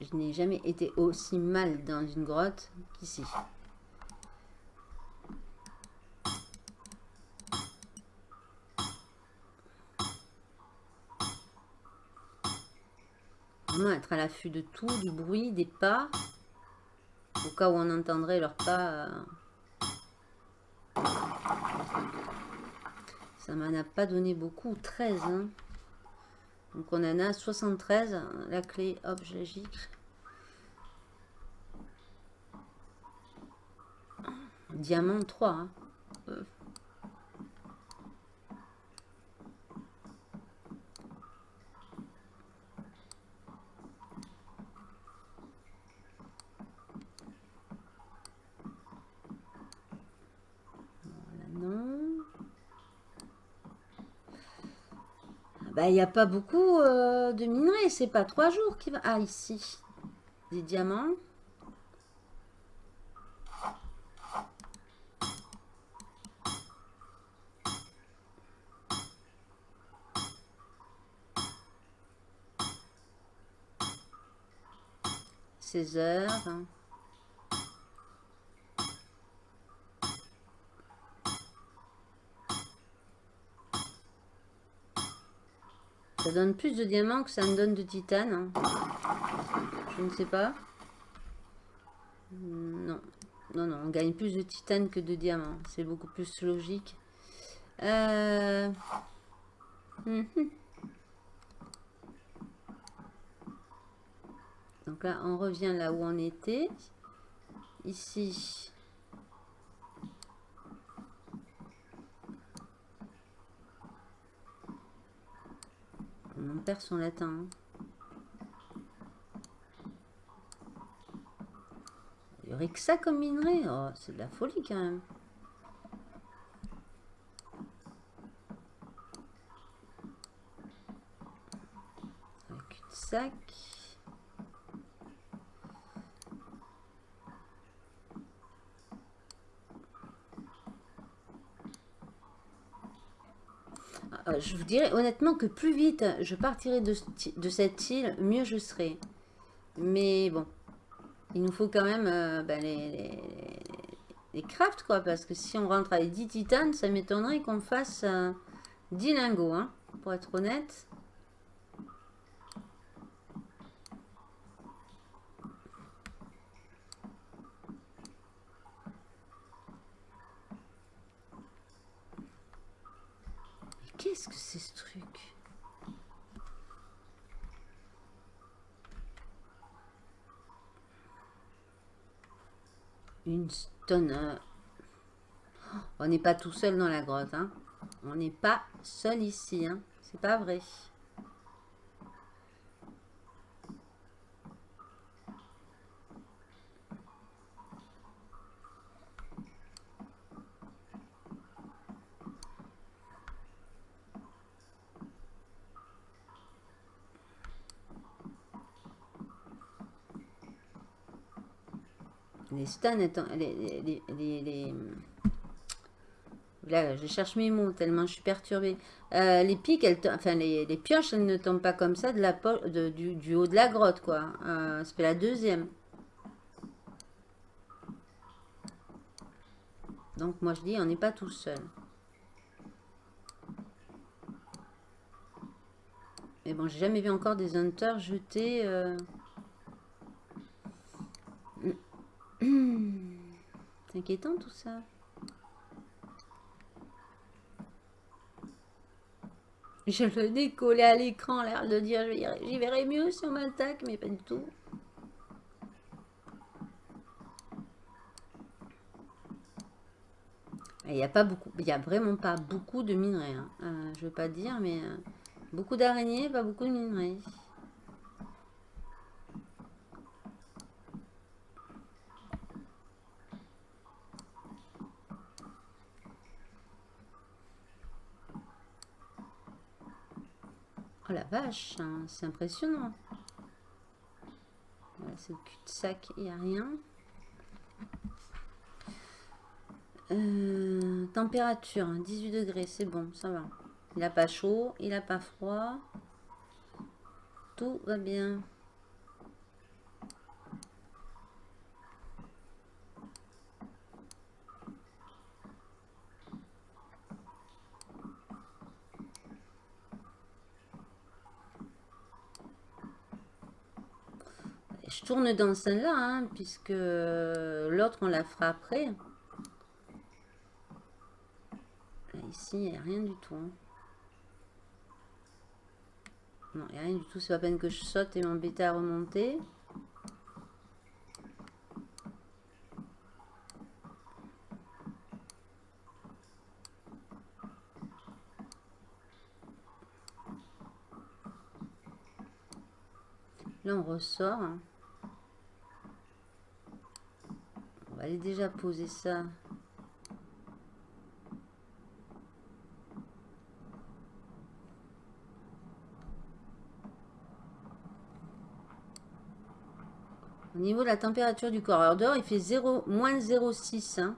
Je n'ai jamais été aussi mal dans une grotte qu'ici. Être à l'affût de tout, du bruit, des pas. Au cas où on entendrait leurs pas. Euh. Ça m'en a pas donné beaucoup, 13. Hein. Donc on en a 73. La clé, hop, je la gicle. Diamant 3. Hein. Euh. Bah, il n'y a pas beaucoup euh, de minerais. C'est pas trois jours qui va. Ah, ici. Des diamants. Seize heures. Ça donne plus de diamants que ça me donne de titane. Hein. Je ne sais pas. Non. Non, non, on gagne plus de titane que de diamants. C'est beaucoup plus logique. Euh... Mhm. Donc là, on revient là où on était. Ici, On perd son latin. Il y aurait que ça comme minerai. Oh, c'est de la folie quand même. Un cul-de-sac. Euh, je vous dirais honnêtement que plus vite je partirai de, cette île, mieux je serai. Mais bon, il nous faut quand même euh, ben, les, crafts, quoi. Parce que si on rentre avec 10 titanes, ça m'étonnerait qu'on fasse 10 euh, lingots, hein, pour être honnête. Qu'est-ce que c'est ce truc? Une stone. On n'est pas tout seul dans la grotte. Hein. On n'est pas seul ici. Hein. C'est pas vrai. Les stuns, les, les, Là, je cherche mes mots tellement je suis perturbée. Euh, les pics, elles, enfin les, pioches, elles ne tombent pas comme ça de la, de, du, haut de la grotte, quoi. Euh, c'est la deuxième. Donc moi je dis, on n'est pas tout seul. Mais bon, j'ai jamais vu encore des hunters jeter... Euh, C'est inquiétant tout ça. Je le décollé à l'écran, l'air de dire j'y verrai mieux si on m'attaque, mais pas du tout. Il n'y a pas beaucoup, il y a vraiment pas beaucoup de minerais. Hein. Euh, je veux pas dire, mais euh, beaucoup d'araignées, pas beaucoup de minerais. La vache, hein, c'est impressionnant. c'est le cul-de-sac, il n'y a rien. Euh, température, 18 degrés, c'est bon, ça va. Il n'a pas chaud, il n'a pas froid. Tout va bien. Je tourne dans celle-là, hein, puisque l'autre, on la fera après. ici, il n'y a rien du tout. Hein. Non, il n'y a rien du tout. C'est pas peine que je saute et m'embêter à remonter. Là, on ressort. Hein. On va déjà poser ça. Au niveau de la température du corps. Alors dehors, il fait 0, moins 0,6. Hein.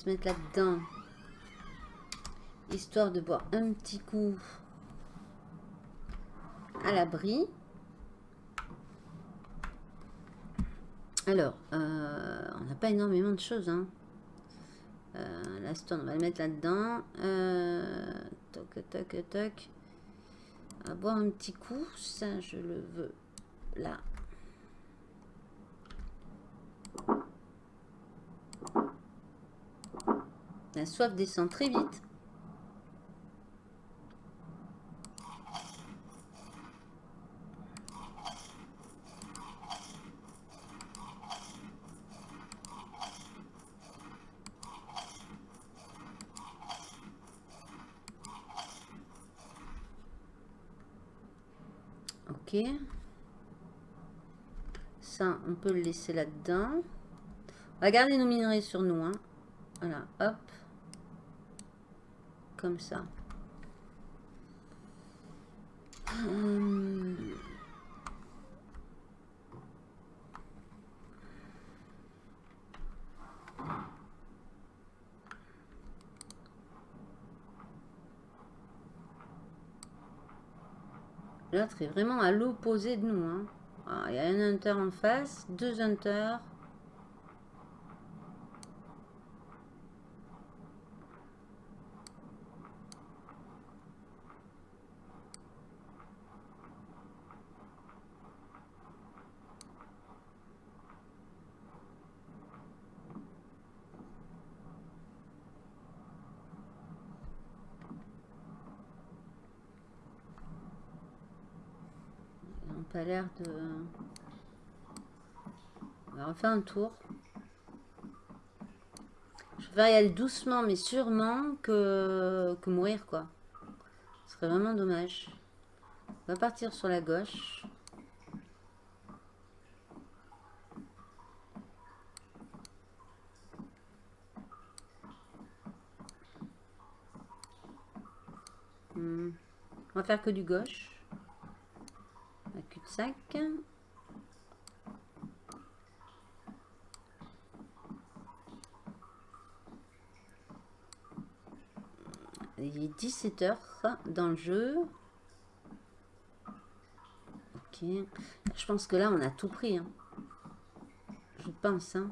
Se mettre là-dedans. Histoire de boire un petit coup à l'abri. Alors, euh, on n'a pas énormément de choses. Hein. Euh, la stone, on va le mettre là-dedans. Euh, toc, toc, toc. Va boire un petit coup. Ça, je le veux là. La soif descend très vite. Ok. Ça, on peut le laisser là-dedans. On va garder nos minerais sur nous. Hein. Voilà, hop comme ça. Hum. L'autre est vraiment à l'opposé de nous. Hein. Ah, il y a un hunter en face, deux hunters. L'air de... On va un tour. Je vais y aller doucement, mais sûrement que, que mourir, quoi. Ce serait vraiment dommage. On va partir sur la gauche. Hmm. On va faire que du gauche Il est 17h dans le jeu. Ok. Je pense que là, on a tout pris. Hein. Je pense. Hein.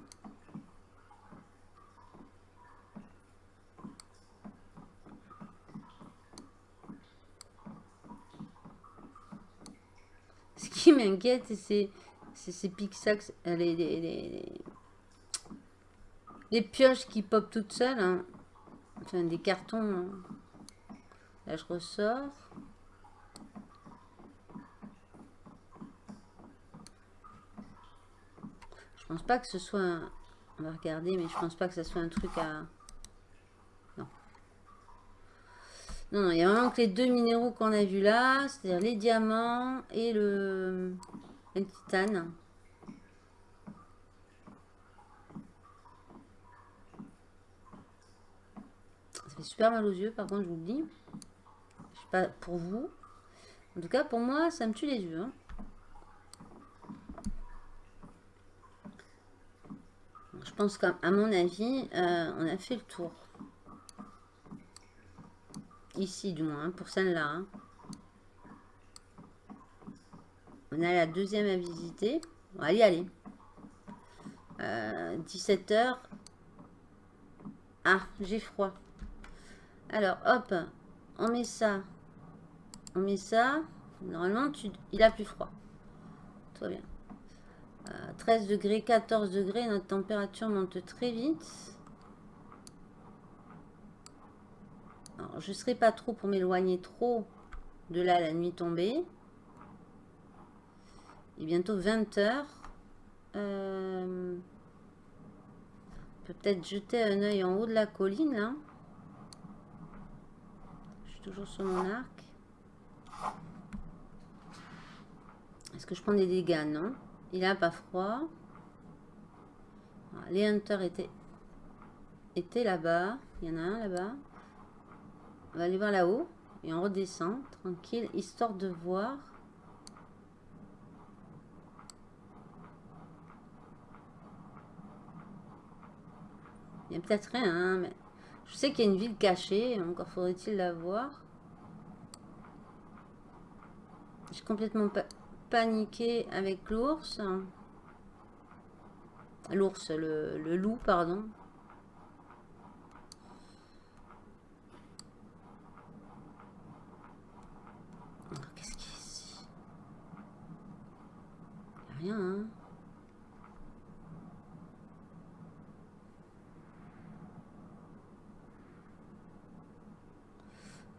M'inquiète, c'est ces pixax, les, les, pioches qui pop toutes seules. Hein. Enfin, des cartons. Hein. Là, je ressors. Je pense pas que ce soit... On va regarder, mais je pense pas que ce soit un truc à... Non, non, il y a vraiment que les deux minéraux qu'on a vus là, c'est-à-dire les diamants et le, titane. Ça fait super mal aux yeux, par contre, je vous le dis. Je sais pas pour vous. En tout cas, pour moi, ça me tue les yeux. Hein. Je pense qu'à mon avis, euh, on a fait le tour. Ici, du moins, pour celle-là. Hein. On a la deuxième à visiter. On va y aller. 17h. Euh, ah, j'ai froid. Alors, hop, on met ça. On met ça. Normalement, tu, il a plus froid. Tout va bien. 13 euh, degrés, 14 degrés. Notre température monte très vite. Je ne serai pas trop pour m'éloigner trop de là la nuit tombée. Est bientôt 20 heures. Euh, peut être jeter un œil en haut de la colline. Je suis toujours sur mon arc. Est-ce que je prends des dégâts? Non. Il a pas froid. les hunters étaient, étaient là-bas. Il y en a un là-bas. On va aller voir là-haut. Et on redescend, tranquille, histoire de voir. Il y a peut-être rien, hein, mais je sais qu'il y a une ville cachée. Encore faudrait-il la voir. J'ai complètement paniqué avec l'ours. L'ours, le loup, pardon. Rien. Hein.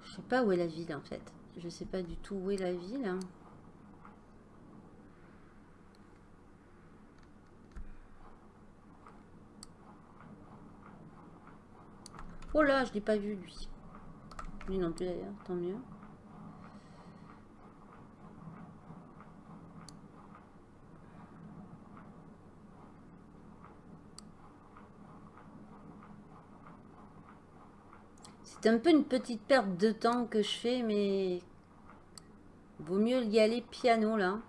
Je sais pas où est la ville en fait. Je sais pas du tout où est la ville. Oh là, je l'ai pas vu lui. Lui non plus d'ailleurs, tant mieux. C'est un peu une petite perte de temps que je fais, mais vaut mieux y aller piano là.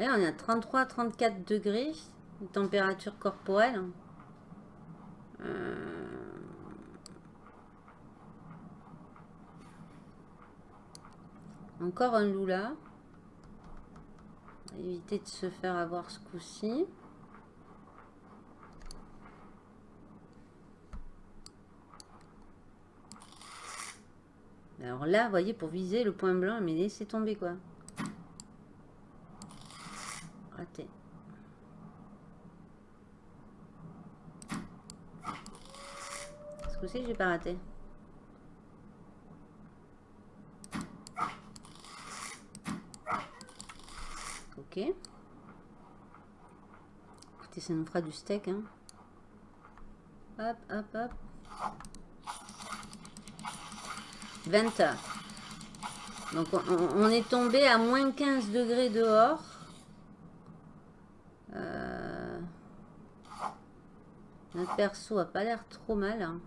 On est à 33-34 degrés de température corporelle. Euh, encore un loup là. Éviter de se faire avoir ce coup-ci. Alors là, vous voyez, pour viser le point blanc, mais laissez tomber quoi. Raté. Ce coup-ci, j'ai pas raté. Ok. Écoutez, ça nous fera du steak. Hein. Hop, hop, hop. 20 heures. Donc on, est tombé à moins 15 degrés dehors. Euh, notre perso a pas l'air trop mal. Hein.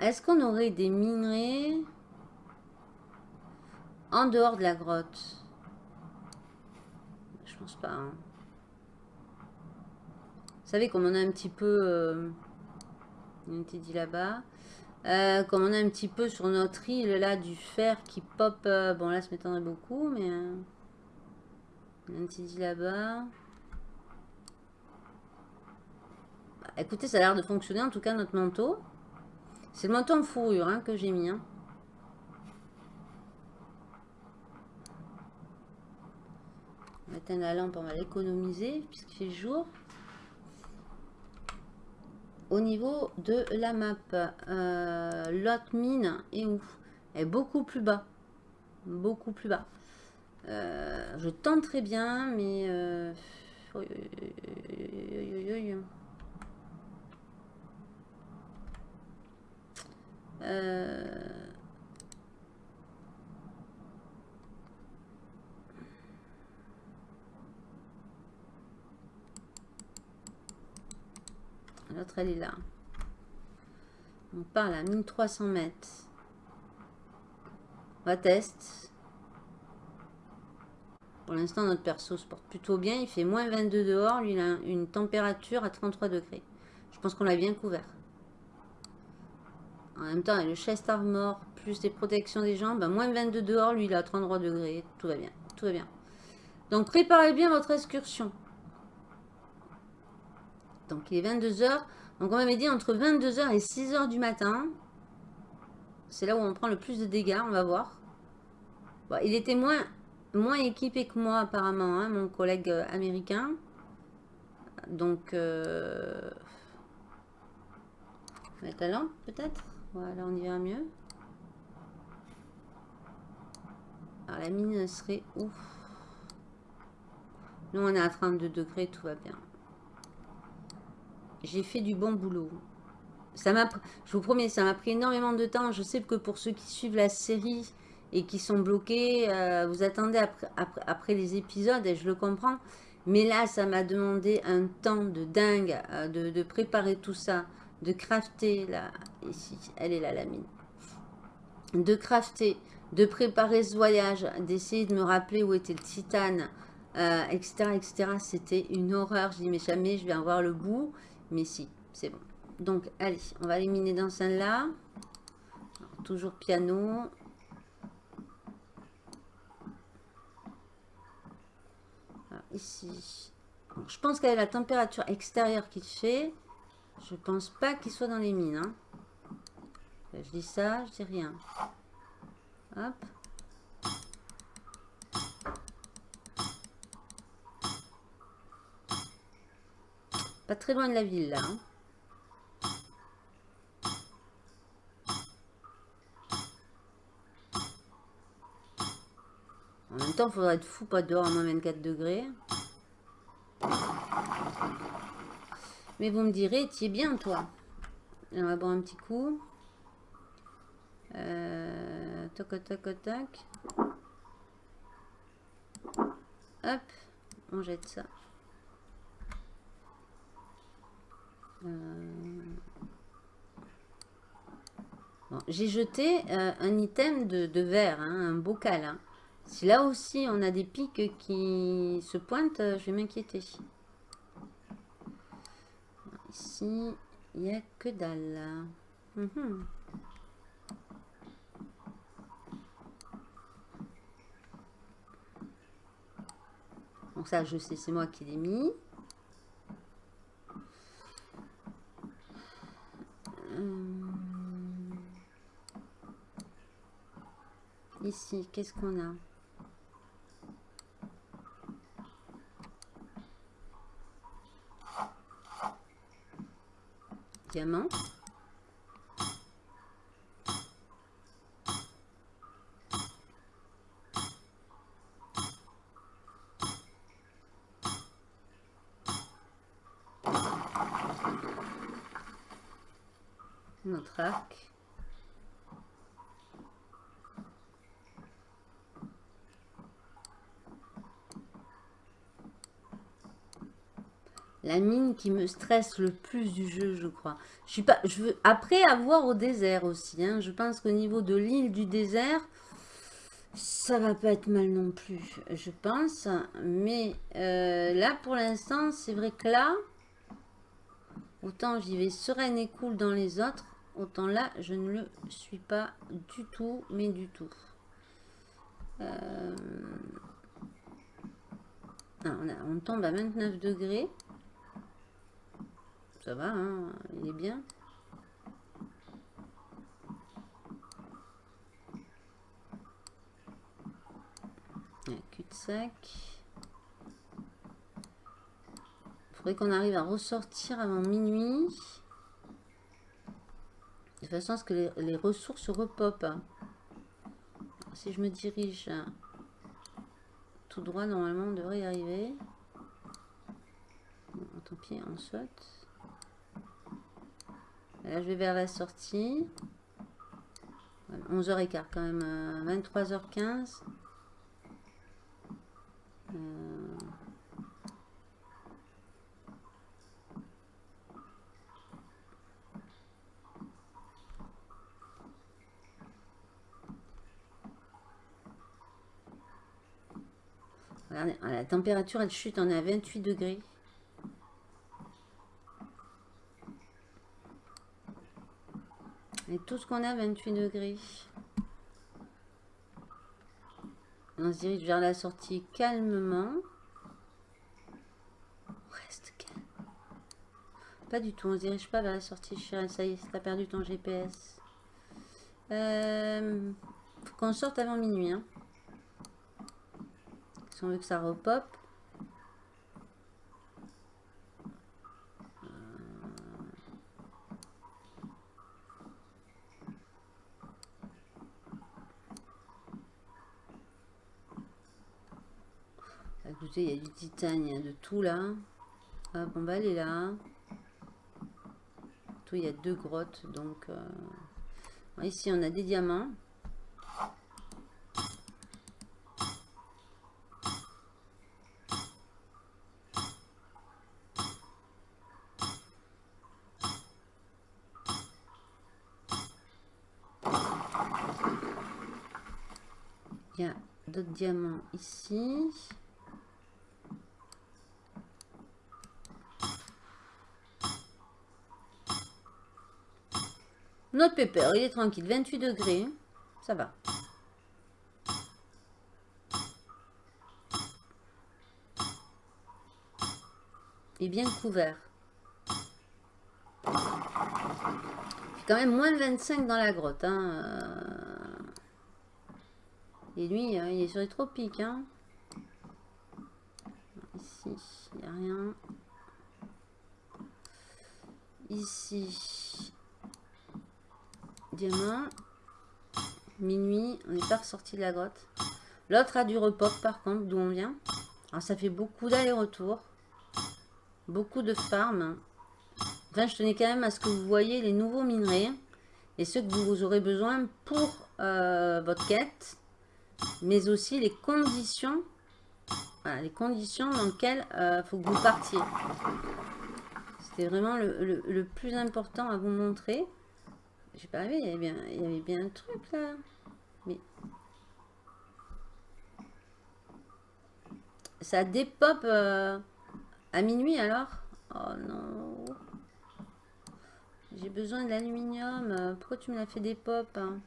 Est-ce qu'on aurait des minerais en dehors de la grotte? Je pense pas. Hein. Savez, comme on a un petit peu... Euh, on était là-bas. Euh, comme on a un petit peu sur notre île, là, du fer qui pop... Euh, bon, là, ça m'étonnerait beaucoup, mais... on petit dit là-bas. Bah, écoutez, ça a l'air de fonctionner, en tout cas, notre manteau. C'est le manteau en fourrure hein, que j'ai mis. Hein. On va éteindre la lampe, on va l'économiser, puisqu'il fait jour au niveau de la map, euh, l'autre mine est où? Est beaucoup plus bas. Beaucoup plus bas. Euh, je tente très bien, mais... Euh, L'autre, elle est là. On parle à 1300 mètres. On va tester. Pour l'instant, notre perso se porte plutôt bien. Il fait moins 22 dehors. Lui, il a une température à 33 degrés. Je pense qu'on l'a bien couvert. En même temps, le chest armor, plus les protections des jambes, ben, moins 22 dehors, lui il a 33 degrés, tout va bien, tout va bien. Donc préparez bien votre excursion. Donc il est 22h, donc on m'avait dit entre 22h et 6h du matin, c'est là où on prend le plus de dégâts, on va voir. il était moins, moins équipé que moi apparemment, hein, mon collègue euh, américain. Donc, euh... mettre la lampe peut-être Voilà, on y verra mieux. Alors la mine serait ouf. Nous on est à 32 degrés, tout va bien. J'ai fait du bon boulot. Ça je vous promets, ça m'a pris énormément de temps. Je sais que pour ceux qui suivent la série et qui sont bloqués, euh, vous attendez après, après, les épisodes et je le comprends. Mais là, ça m'a demandé un temps de dingue euh, de, préparer tout ça, de crafter, là, ici, elle est là la mine, de crafter, de préparer ce voyage, d'essayer de me rappeler où était le titane, etc., euh, etc. C'était une horreur. Je dis, mais jamais je vais en voir le bout. Mais si, c'est bon. Donc, allez, on va éliminer dans celle-là. Toujours piano. ici. je pense qu'avec la température extérieure qu'il fait, je pense pas qu'il soit dans les mines. Hein. Je dis ça, je dis rien. Hop. Pas très loin de la ville, là. Hein. En même temps, il faudrait être fou pas dehors à moins 24 degrés. Mais vous me direz, tu es bien, toi. On va boire un petit coup. Euh, toc, toc, toc. Hop, on jette ça. Euh, j'ai jeté euh, un item de, verre, hein, un bocal. Hein. Si là aussi on a des pics qui se pointent, euh, je vais m'inquiéter. Ici, il n'y a que dalle. Mhm. Donc ça, je sais, c'est moi qui l'ai mis. Hum. Ici, qu'est-ce qu'on a Diamant. La mine qui me stresse le plus du jeu, je crois. Je suis pas, je veux, après avoir au désert aussi. Hein, je pense qu'au niveau de l'île du désert, ça va pas être mal non plus, je pense. Mais euh, là, pour l'instant, c'est vrai que là, autant j'y vais sereine et cool dans les autres, autant là, je ne le suis pas du tout, mais du tout. Euh, on, tombe à 29 degrés. Ça va, hein il est bien. Cul-de-sac. Il faudrait qu'on arrive à ressortir avant minuit. De façon à ce que les, ressources repopent. Si je me dirige tout droit, normalement, on devrait y arriver. tant pis, on saute. Là, je vais vers la sortie. 11h15 quand même. 23h15. Euh, Regardez, la température elle chute, on est à 28 degrés. tout ce qu'on a, 28 degrés. On se dirige vers la sortie calmement. Reste calme. Pas du tout, on se dirige pas vers la sortie. Ça y est, t'as perdu ton GPS. Euh, faut qu'on sorte avant minuit. Hein. Si on veut que ça repop. Écoutez, il y a du titane, il y a de tout là. Hop, on va aller là. Tout, il y a deux grottes, donc... Euh, Ici, on a des diamants. Il y a diamants ici. Notre pépère, il est tranquille. 28 degrés. Ça va. Est bien couvert. Il quand même moins de 25 dans la grotte. Hein. Et lui, euh, il est sur les tropiques. Hein. Ici, il n'y a rien. Ici, Diamant. Minuit. On n'est pas ressorti de la grotte. L'autre a du repop par contre, d'où on vient. Alors ça fait beaucoup d'allers-retours. Beaucoup de farm. Enfin, je tenais quand même à ce que vous voyez les nouveaux minerais. Et ceux que vous aurez besoin pour euh, votre quête. Mais aussi les conditions. les conditions dans lesquelles il euh, faut que vous partiez. C'était vraiment le plus important à vous montrer. J'ai pas vu, il y avait bien, il y avait bien un truc là. Mais ça dépop euh, à minuit alors? Oh non. J'ai besoin de l'aluminium. Pourquoi tu me l'as fait des pop hein?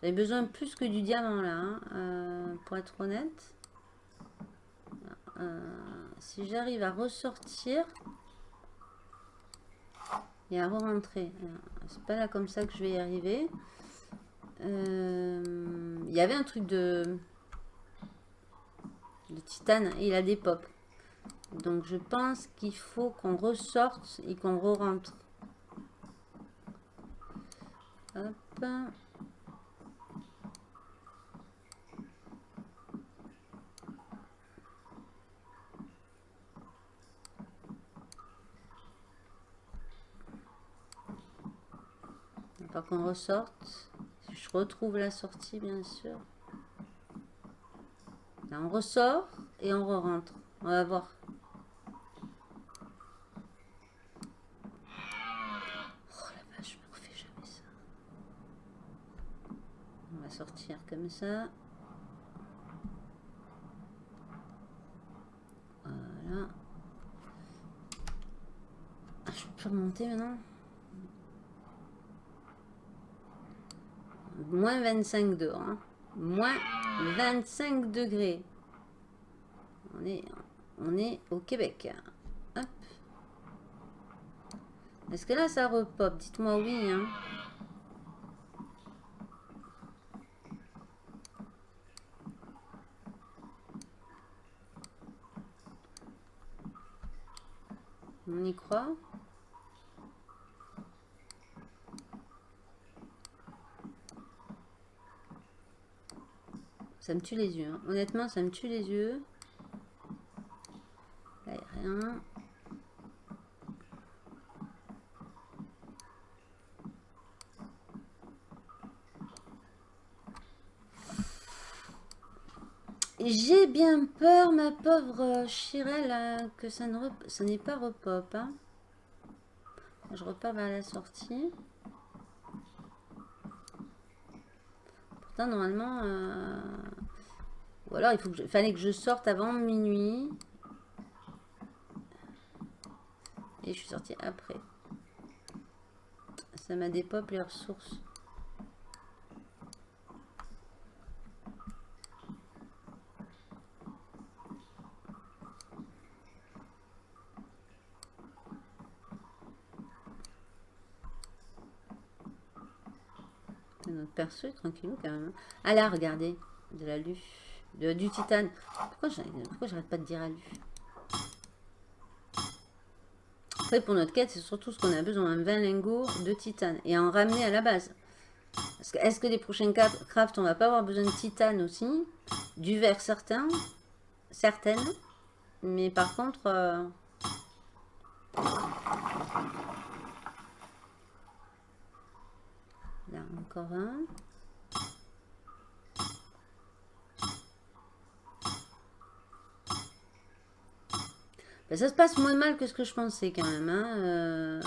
J'avais besoin plus que du diamant là, hein, euh, pour être honnête. Euh, si j'arrive à ressortir et à re-rentrer c'est pas là comme ça que je vais y arriver. Euh, il y avait un truc de, de titane et il a des pop. Donc je pense qu'il faut qu'on ressorte et qu'on re-rentre. Hop. Pas qu'on ressorte. Je retrouve la sortie, bien sûr. Là, on ressort et on re rentre. On va voir. Oh la vache, je me refais jamais ça. On va sortir comme ça. Voilà. Ah, je peux remonter maintenant? Moins 25 dehors. Hein. Moins 25 degrés. On est, on est au Québec. Hop. Est-ce que là, ça repop? Dites-moi oui. Hein. On y croit? Ça me tue les yeux. Hein. Honnêtement, ça me tue les yeux. Là, il a rien. J'ai bien peur, ma pauvre Chirelle, que ça n'est pas repop. Hein. Je repars vers la sortie. Normalement... Euh, ou alors, il faut que fallait que je sorte avant minuit. Et je suis sortie après. Ça m'a dépop les ressources. Perso est tranquillou quand même. Ah regardez, de l'alu, du titane. Pourquoi j'arrête pas de dire alu Après, pour notre quête, c'est surtout ce qu'on a besoin, 20 lingots de titane. Et en ramener à la base. Est-ce que les prochains crafts, on va pas avoir besoin de titane aussi? Du verre, certain. Certaines. Mais par contre... Euh, Là, encore un. Ben, ça se passe moins mal que ce que je pensais quand même. Hein. Euh.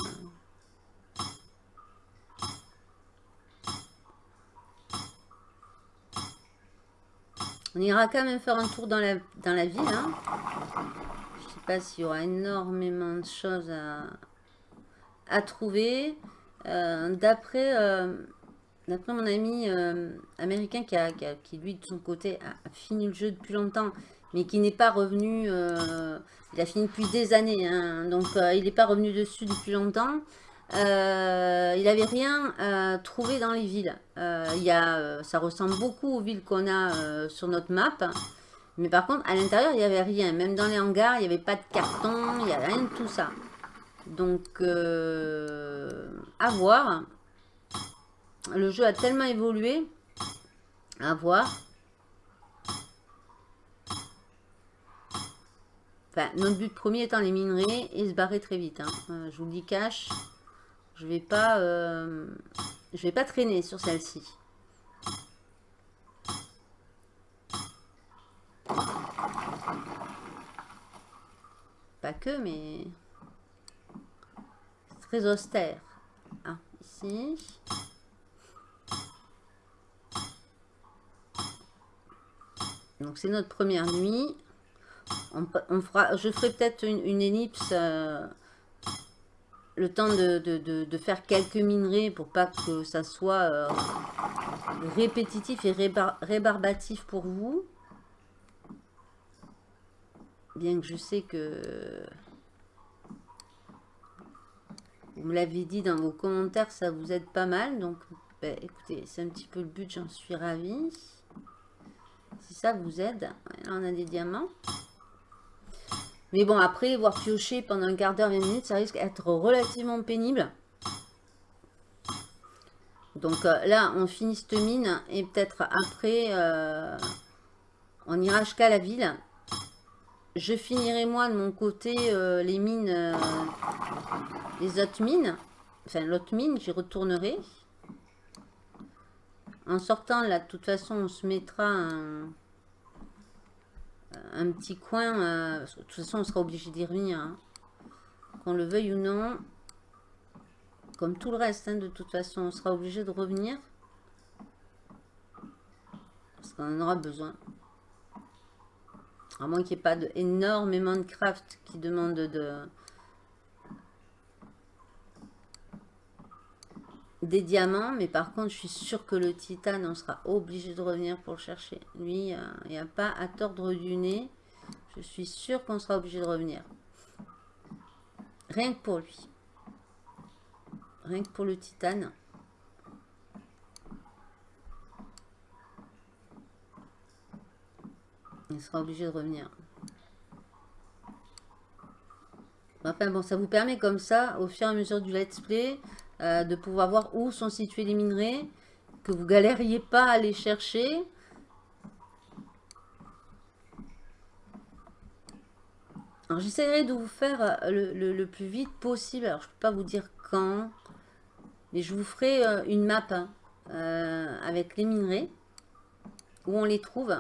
On ira quand même faire un tour dans la, dans la ville. Hein. Je sais pas s'il y aura énormément de choses à, à trouver. Euh, d'après euh, d'après mon ami euh, américain qui, a, qui, lui, de son côté, a, fini le jeu depuis longtemps, mais qui n'est pas revenu, il a fini depuis des années, hein. donc il n'est pas revenu dessus depuis longtemps. il n'avait rien trouvé dans les villes. il y a, ça ressemble beaucoup aux villes qu'on a sur notre map. Mais par contre, à l'intérieur, il n'y avait rien. Même dans les hangars, il n'y avait pas de carton, il n'y avait rien de tout ça. Donc, euh, à voir. Le jeu a tellement évolué. À voir. Enfin, notre but premier étant les minerais et se barrer très vite. Hein. Euh, je vous le dis cash. Je vais pas, euh, je vais pas traîner sur celle-ci. Pas que, mais austère. Ah, ici. Donc c'est notre première nuit. Je ferai peut-être une, ellipse euh, le temps de, faire quelques minerais pour pas que ça soit euh, répétitif et rébarbatif pour vous. Bien que je sais que vous me l'avez dit dans vos commentaires, ça vous aide pas mal. Donc, ben, écoutez, c'est un petit peu le but, j'en suis ravie. Si ça vous aide, là on a des diamants. Mais bon, après, voir piocher pendant un quart d'heure, 20 minutes, ça risque d'être relativement pénible. Donc euh, là, on finit cette mine et peut-être après, euh, on ira jusqu'à la ville. Je finirai moi de mon côté euh, les mines, les autres mines. Enfin, l'autre mine, j'y retournerai. En sortant là, de toute façon, on se mettra un, petit coin. Euh, de toute façon, on sera obligé d'y revenir. Hein. Qu'on le veuille ou non. Comme tout le reste, hein, de toute façon, on sera obligé de revenir. Parce qu'on en aura besoin. À moins qu'il n'y ait pas énormément de craft qui demandent de... Des diamants, mais par contre, je suis sûre que le titane, on sera obligé de revenir pour le chercher. Lui, euh, il n'y a pas à tordre du nez. Je suis sûre qu'on sera obligé de revenir. Rien que pour lui. Rien que pour le titane. Il sera obligé de revenir. Enfin bon, ça vous permet comme ça, au fur et à mesure du let's play, euh, de pouvoir voir où sont situés les minerais, que vous galériez pas à les chercher. Alors j'essaierai de vous faire euh, le, plus vite possible. Alors je peux pas vous dire quand, mais je vous ferai euh, une map hein, avec les minerais, où on les trouve.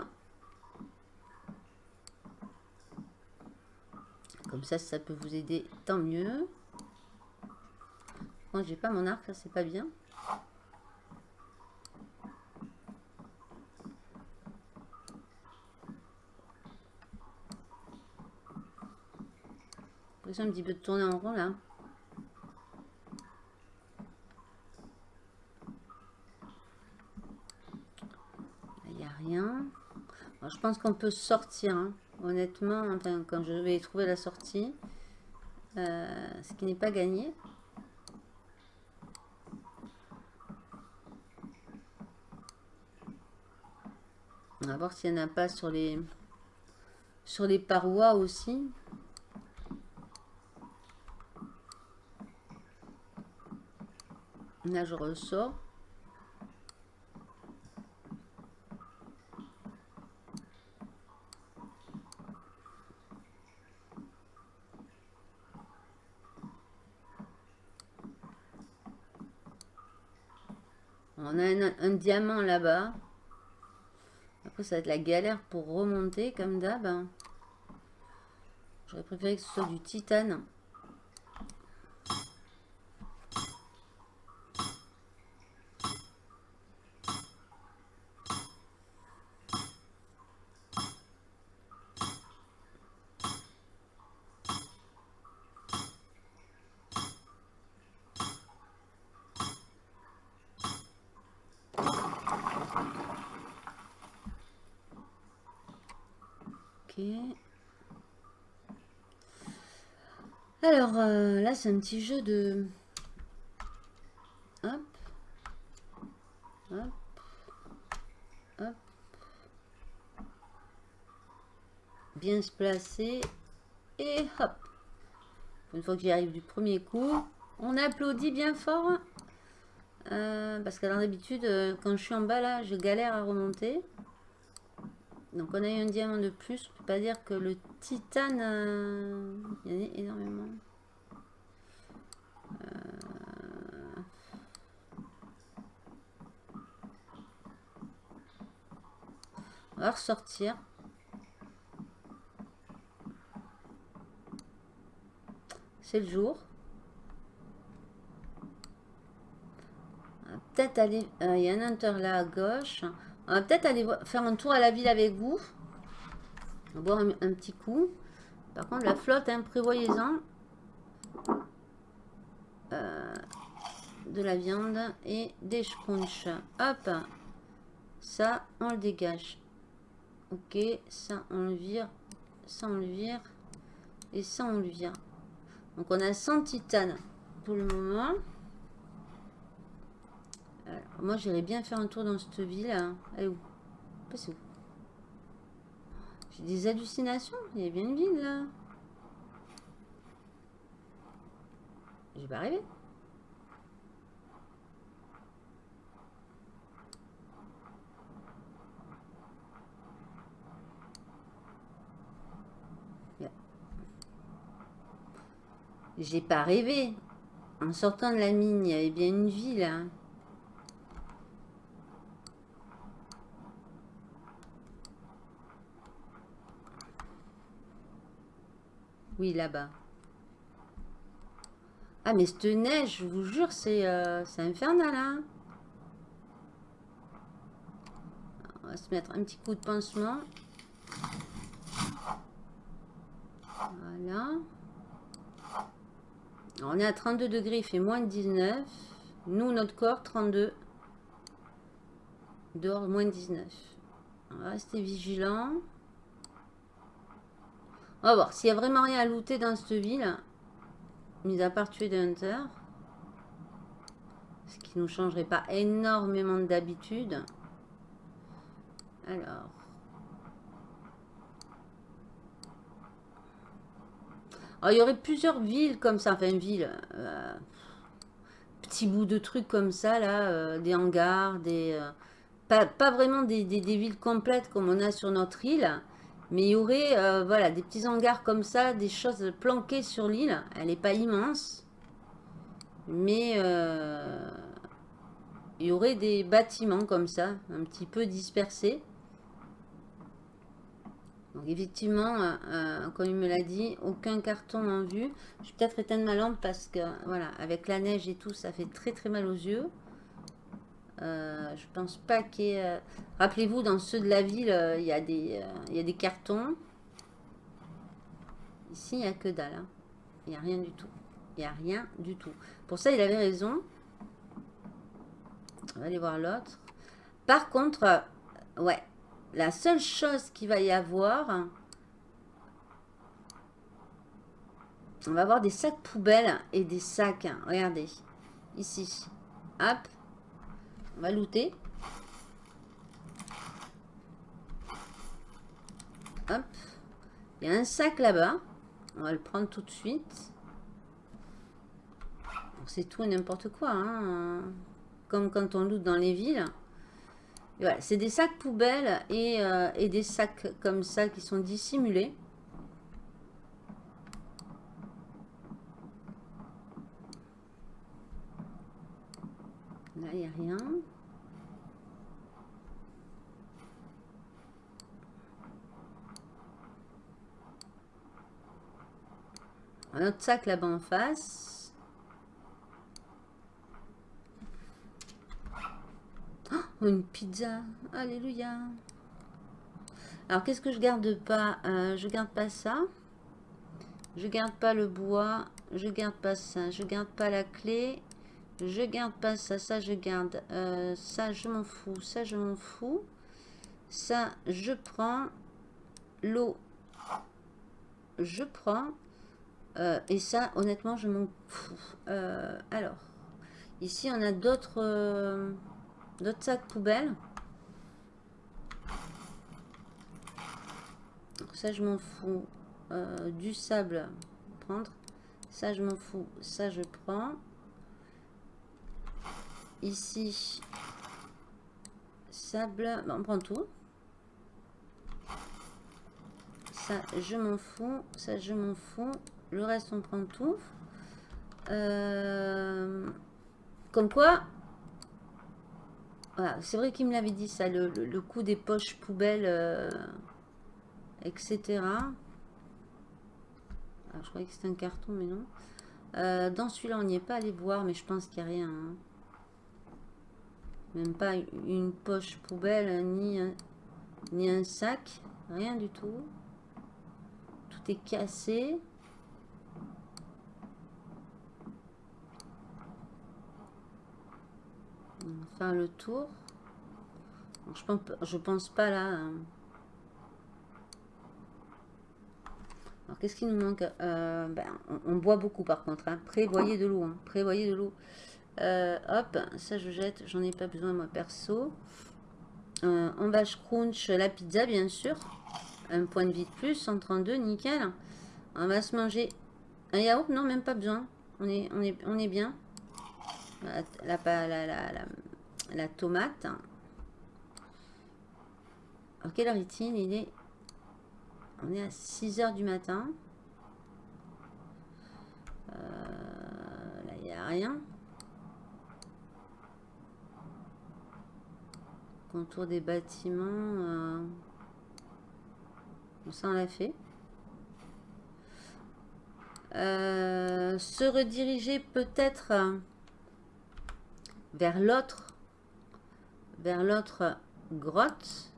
Comme ça, ça peut vous aider, tant mieux. J'ai pas mon arc, c'est pas bien. un petit peu de tourner en rond là. Il n'y a rien. je pense qu'on peut sortir. Hein honnêtement, quand je vais trouver la sortie, euh, ce qui n'est pas gagné. On va voir s'il n'y en a pas sur les, sur les parois aussi. Là, je ressors. On a un, diamant là-bas. Après, ça va être la galère pour remonter, comme d'hab. J'aurais préféré que ce soit du titane. Alors, euh, là, c'est un petit jeu de... Hop. Hop. Hop. Bien se placer. Et hop. Une fois que j'y arrive du premier coup, on applaudit bien fort. Euh, parce que d'habitude, euh, quand je suis en bas, là, je galère à remonter. Donc on a eu un diamant de plus. Je peux pas dire que le titane, il y en a énormément. Ressortir. C'est le jour. Peut-être aller... Euh, il y a un hunter là à gauche. On va peut-être aller faire un tour à la ville avec vous. On va boire un, petit coup. Par contre, la flotte, hein, prévoyez-en. Euh, de la viande et des scrunch. Hop. Ça, on le dégage. Ok, ça, on le vire. Ça, on le vire. Et ça, on le vire. Donc, on a 100 titanes pour le moment moi, j'irais bien faire un tour dans cette ville. Elle est où C'est où J'ai des hallucinations. Il y a bien une ville, là. J'ai pas rêvé. J'ai pas rêvé. En sortant de la mine, il y avait bien une ville. Hein. Oui, là-bas. Ah, mais cette neige, je vous jure, c'est euh, infernal, hein On va se mettre un petit coup de pansement. Voilà. On est à 32 degrés, il fait moins de 19. Nous, notre corps, 32. Dehors, moins de 19. On va rester vigilant. On va voir s'il y a vraiment rien à looter dans cette ville. Mis à part tuer des hunters. Ce qui ne nous changerait pas énormément d'habitude. Alors. Il y aurait plusieurs villes comme ça. Enfin, ville. Euh, petits bouts de trucs comme ça, là. Euh, des hangars, des... Euh, pas, vraiment des, villes complètes comme on a sur notre île. Mais il y aurait euh, voilà, des petits hangars comme ça, des choses planquées sur l'île. Elle n'est pas immense. Mais il y aurait des bâtiments comme ça, un petit peu dispersés. Donc effectivement, euh, comme il me l'a dit, aucun carton en vue. Je vais peut-être éteindre ma lampe parce que voilà, avec la neige et tout, ça fait très très mal aux yeux. Euh, je pense pas qu'il y ait... Euh, rappelez-vous, dans ceux de la ville, euh, il, y a des, il y a des cartons. Ici, il n'y a que dalle. Hein. Il n'y a rien du tout. Il n'y a rien du tout. Pour ça, il avait raison. On va aller voir l'autre. Par contre, ouais, la seule chose qu'il va y avoir... On va avoir des sacs poubelles et des sacs. Regardez. Ici. Hop. On va looter. Hop. Il y a un sac là-bas. On va le prendre tout de suite. C'est tout et n'importe quoi. Hein. Comme quand on loot dans les villes. Voilà, c'est des sacs poubelles et, euh, et, des sacs comme ça qui sont dissimulés. Là, il n'y a rien. Un autre sac là-bas en face. Une pizza. Alléluia. Alors, qu'est-ce que je garde pas euh, Je garde pas ça. Je garde pas le bois. Je garde pas ça. Je garde pas la clé. Je garde pas ça. Ça, je garde. Euh, ça, je m'en fous. Ça, je m'en fous. Ça, je prends. L'eau. Je prends. Euh, et ça, honnêtement, je m'en fous. Alors, ici, on a d'autres d'autres sacs poubelles. ça, je m'en fous. du sable, prendre. Ça, je m'en fous. Ça, je prends. Ici, sable. on prend tout. Ça, je m'en fous. Ça, je m'en fous. Le reste, on prend tout. Euh, comme quoi, c'est vrai qu'il me l'avait dit ça, le, coup des poches poubelles, euh, etc. je croyais que c'était un carton, mais non. Euh, dans celui-là, on n'y est pas allé voir, mais je pense qu'il n'y a rien. Hein. Même pas une poche poubelle, ni ni un sac, rien du tout. Tout est cassé. Faire le tour. Je pense, je pense pas là. Hein. Alors qu'est-ce qui nous manque? Euh, ben, on, boit beaucoup par contre. Hein. Prévoyez de l'eau. Hein. Prévoyez de l'eau. Euh, hop, ça je jette. J'en ai pas besoin moi perso. Euh, on va crunch la pizza bien sûr. Un point de vie de plus, 132, nickel. On va se manger un yaourt, non même pas besoin. On est, on est, on est bien. La, la, la, la tomate. Alors, quelle heure est-il Il est... On est à 6 heures du matin. Euh, là, il n'y a rien. Contour des bâtiments. Euh, ça, on l'a fait. Euh, se rediriger peut-être vers l'autre vers l'autre grotte.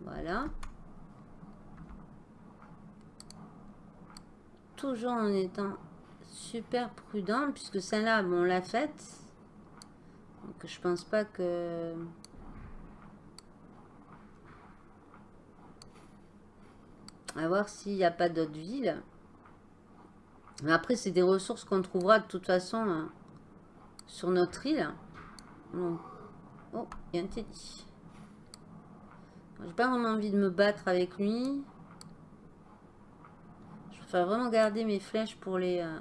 Voilà. Toujours en étant super prudent, puisque celle-là, bon, on l'a faite. Donc je pense pas que... À voir s'il n'y a pas d'autres villes. Mais après, c'est des ressources qu'on trouvera de toute façon hein, sur notre île. Oh, il y a un teddy. J'ai pas vraiment envie de me battre avec lui. Je préfère vraiment garder mes flèches pour les... Euh,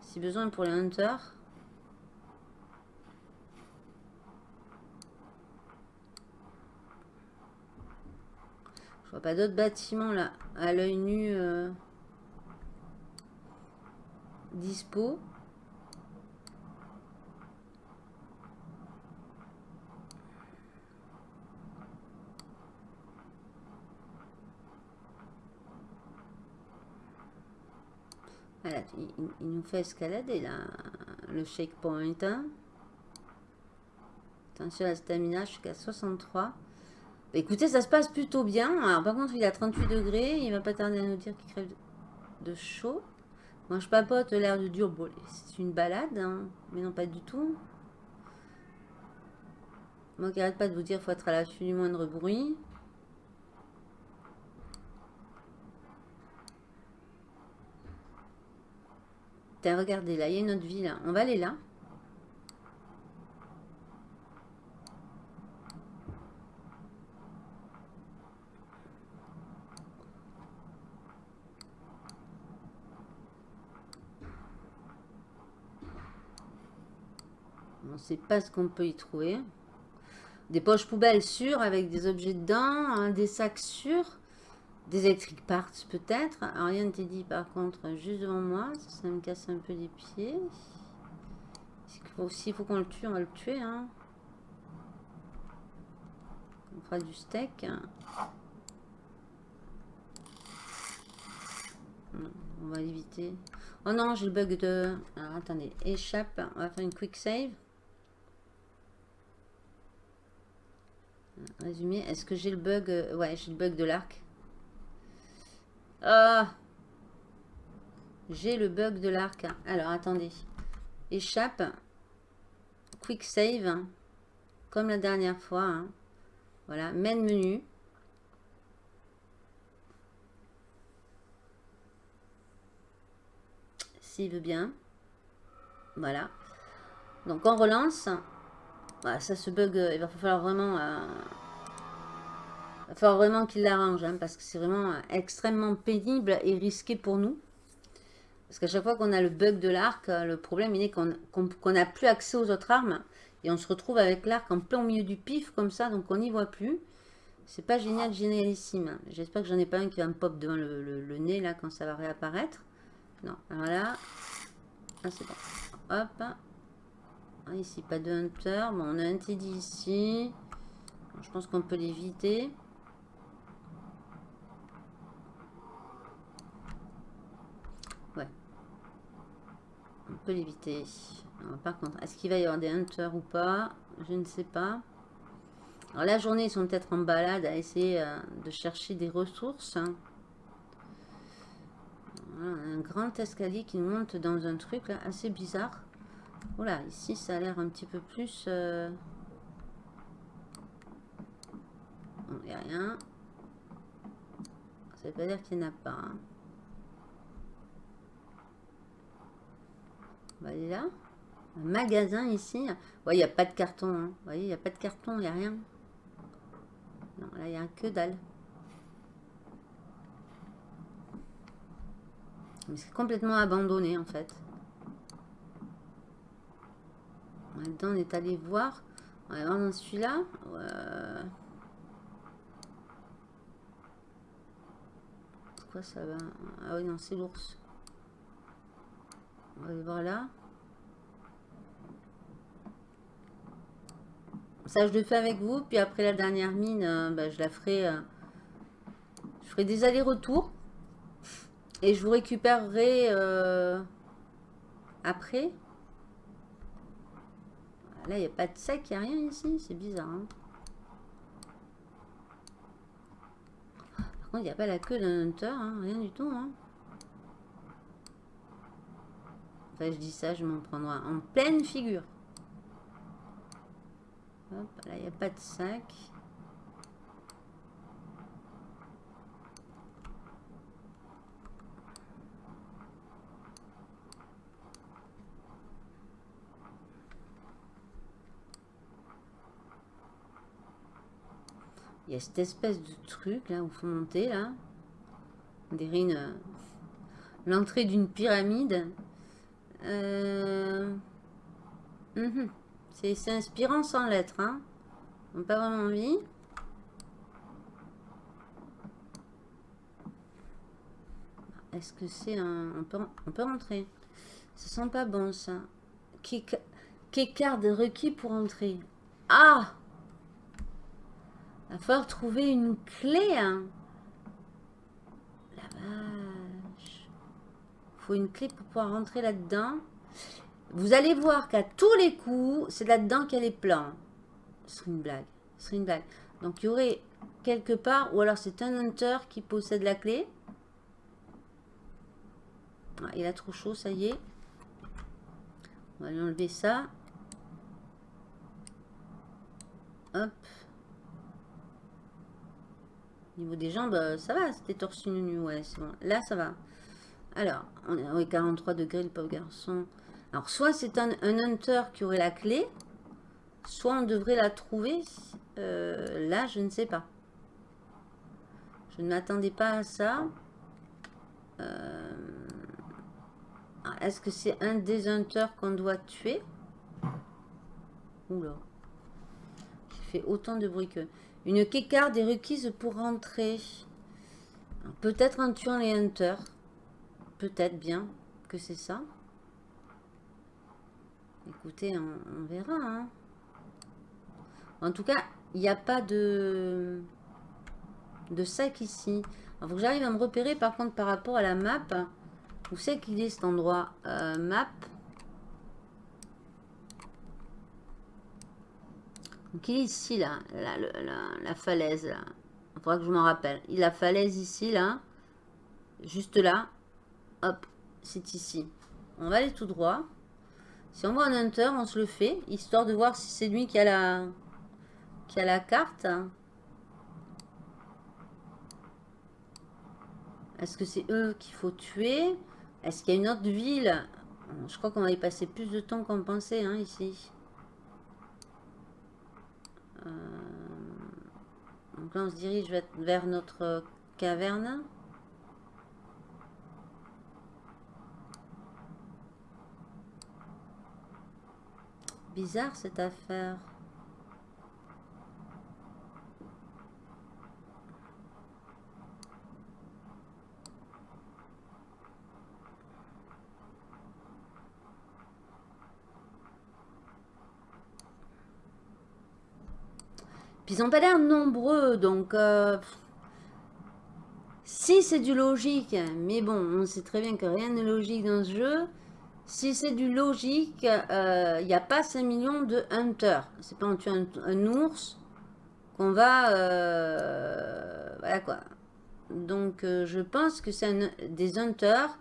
si besoin pour les hunters. Je vois pas d'autres bâtiments là à l'œil nu euh, dispo. Il, nous fait escalader là, le shake point. Hein. Attention à la stamina, je suis qu'à 63. Bah, écoutez, ça se passe plutôt bien. Alors par contre, il a 38 degrés. Il va pas tarder à nous dire qu'il crève de chaud. Moi, je papote l'air de dur. C'est une balade, hein, mais non pas du tout. Moi qui arrête pas de vous dire faut être à l'affût du moindre bruit. T'as regardé là, il y a une autre ville. On va aller là. On ne sait pas ce qu'on peut y trouver. Des poches poubelles sûres avec des objets dedans, des sacs sûrs. Des electric parts peut-être. Rien ne t'est dit par contre juste devant moi. Ça, me casse un peu les pieds. S'il faut qu'on le tue, on va le tuer. Hein. On fera du steak. On va l'éviter. Oh non, j'ai le bug de... Alors, attendez. Échappe. On va faire une quick save. Résumé. Est-ce que j'ai le bug... Ouais, j'ai le bug de l'arc. Ah J'ai le bug de l'arc. Alors, attendez. Échappe. Quick save. Comme la dernière fois. Hein. Voilà. Main menu. S'il veut bien. Voilà. Donc, on relance. Voilà, ça se bug. Il va falloir vraiment... Euh, va falloir vraiment qu'il l'arrange, hein, parce que c'est vraiment extrêmement pénible et risqué pour nous. Parce qu'à chaque fois qu'on a le bug de l'arc, euh, le problème il est qu'on n'a plus accès aux autres armes. Et on se retrouve avec l'arc en plein au milieu du pif, comme ça, donc on n'y voit plus. C'est pas génial, génialissime. J'espère que j'en ai pas un qui va me pop devant le, nez, là, quand ça va réapparaître. Non, alors là... Ah, c'est bon. Hop. Ah, ici, pas de hunter. Bon, on a un TD ici. Je pense qu'on peut l'éviter. On peut l'éviter. Par contre, est-ce qu'il va y avoir des hunters ou pas? Je ne sais pas. Alors la journée, ils sont peut-être en balade à essayer euh, de chercher des ressources. un grand escalier qui monte dans un truc là, assez bizarre. Voilà, ici ça a l'air un petit peu plus... Euh, n'y a rien. Ça veut pas dire qu'il n'y en a pas. Hein. Va aller là. Un magasin ici. il n'y a pas de carton. Hein. Vous voyez, il n'y a pas de carton, il n'y a rien. Non, là, il n'y a que dalle. C'est complètement abandonné, en fait. Maintenant, on est allé voir. On va voir dans celui-là. C'est quoi ça va Ah oui, non, c'est l'ours. On va aller voir là. Ça, je le fais avec vous. Puis après la dernière mine, euh, bah, je la ferai... Euh, je ferai des allers-retours. Et je vous récupérerai euh, après. Là, il n'y a pas de sec, il n'y a rien ici. C'est bizarre. Hein. Par contre, il n'y a pas la queue d'un hunter. Hein. Rien du tout. Hein. Je dis ça, je m'en prendrai en pleine figure. Hop, là, il n'y a pas de sac. Il y a cette espèce de truc là où faut monter là. Dirait une l'entrée d'une pyramide. Euh... Mhm. C'est inspirant sans lettres. Hein. On n'a pas vraiment envie. Est-ce que c'est un... On peut, on peut rentrer? Ça sent pas bon ça. Quelle carte requis pour entrer? Ah Il va falloir trouver une clé. Hein. La vache. Faut une clé pour pouvoir rentrer là-dedans. Vous allez voir qu'à tous les coups, c'est là-dedans qu'elle est plein. Ce serait une blague. Ce une blague. Donc, il y aurait quelque part, ou alors c'est un hunter qui possède la clé. Ah, il a trop chaud, ça y est. On va lui enlever ça. Hop. Au niveau des jambes, euh, ça va, c'était torse nu, ouais, c'est bon. Là, ça va. Alors, on est à 43 degrés, le pauvre garçon. Alors, soit c'est un, hunter qui aurait la clé, soit on devrait la trouver. Euh, là, je ne sais pas. Je ne m'attendais pas à ça. Euh, est-ce que c'est un des hunters qu'on doit tuer? Oula. J'ai fait autant de bruit que... Une kékarde est requise pour rentrer. Peut-être en tuant les hunters. Peut-être bien que c'est ça. Écoutez, on, verra. Hein. En tout cas, il n'y a pas de, sac ici. Il j'arrive à me repérer par contre par rapport à la map. Où c'est qu'il est cet endroit? Euh, Map. Donc il est ici là, la, falaise là. Il faudra que je m'en rappelle. Il la falaise ici là. Juste là. Hop, c'est ici. On va aller tout droit. Si on voit un hunter, on se le fait, histoire de voir si c'est lui qui a la, carte. Est-ce que c'est eux qu'il faut tuer? Est-ce qu'il y a une autre ville? Je crois qu'on va y passer plus de temps qu'on pensait hein, ici. Euh, donc là, on se dirige vers notre caverne. Bizarre cette affaire. Puis ils n'ont pas l'air nombreux, donc... Euh, si c'est du logique, mais bon, on sait très bien que rien n'est logique dans ce jeu. Si c'est du logique, il euh, n'y a pas 5 millions de hunters. C'est pas en tuant un, ours qu'on va... Euh, voilà quoi. Donc euh, je pense que c'est des hunters.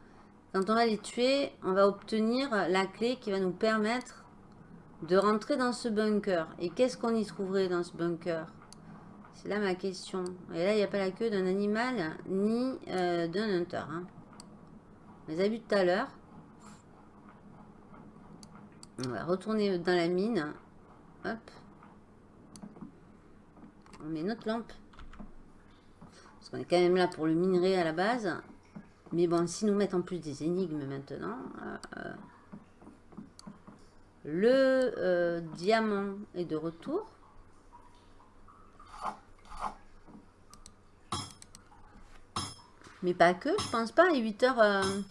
Quand on va les tuer, on va obtenir la clé qui va nous permettre de rentrer dans ce bunker. Et qu'est-ce qu'on y trouverait dans ce bunker? C'est là ma question. Et là, il n'y a pas la queue d'un animal ni d'un hunter. Hein. On les a tout à l'heure. On va retourner dans la mine. Hop. On met notre lampe. Parce qu'on est quand même là pour le minerai à la base. Mais bon, si nous mettons en plus des énigmes maintenant. Euh, le euh, diamant est de retour. Mais pas que, je pense pas. 8h...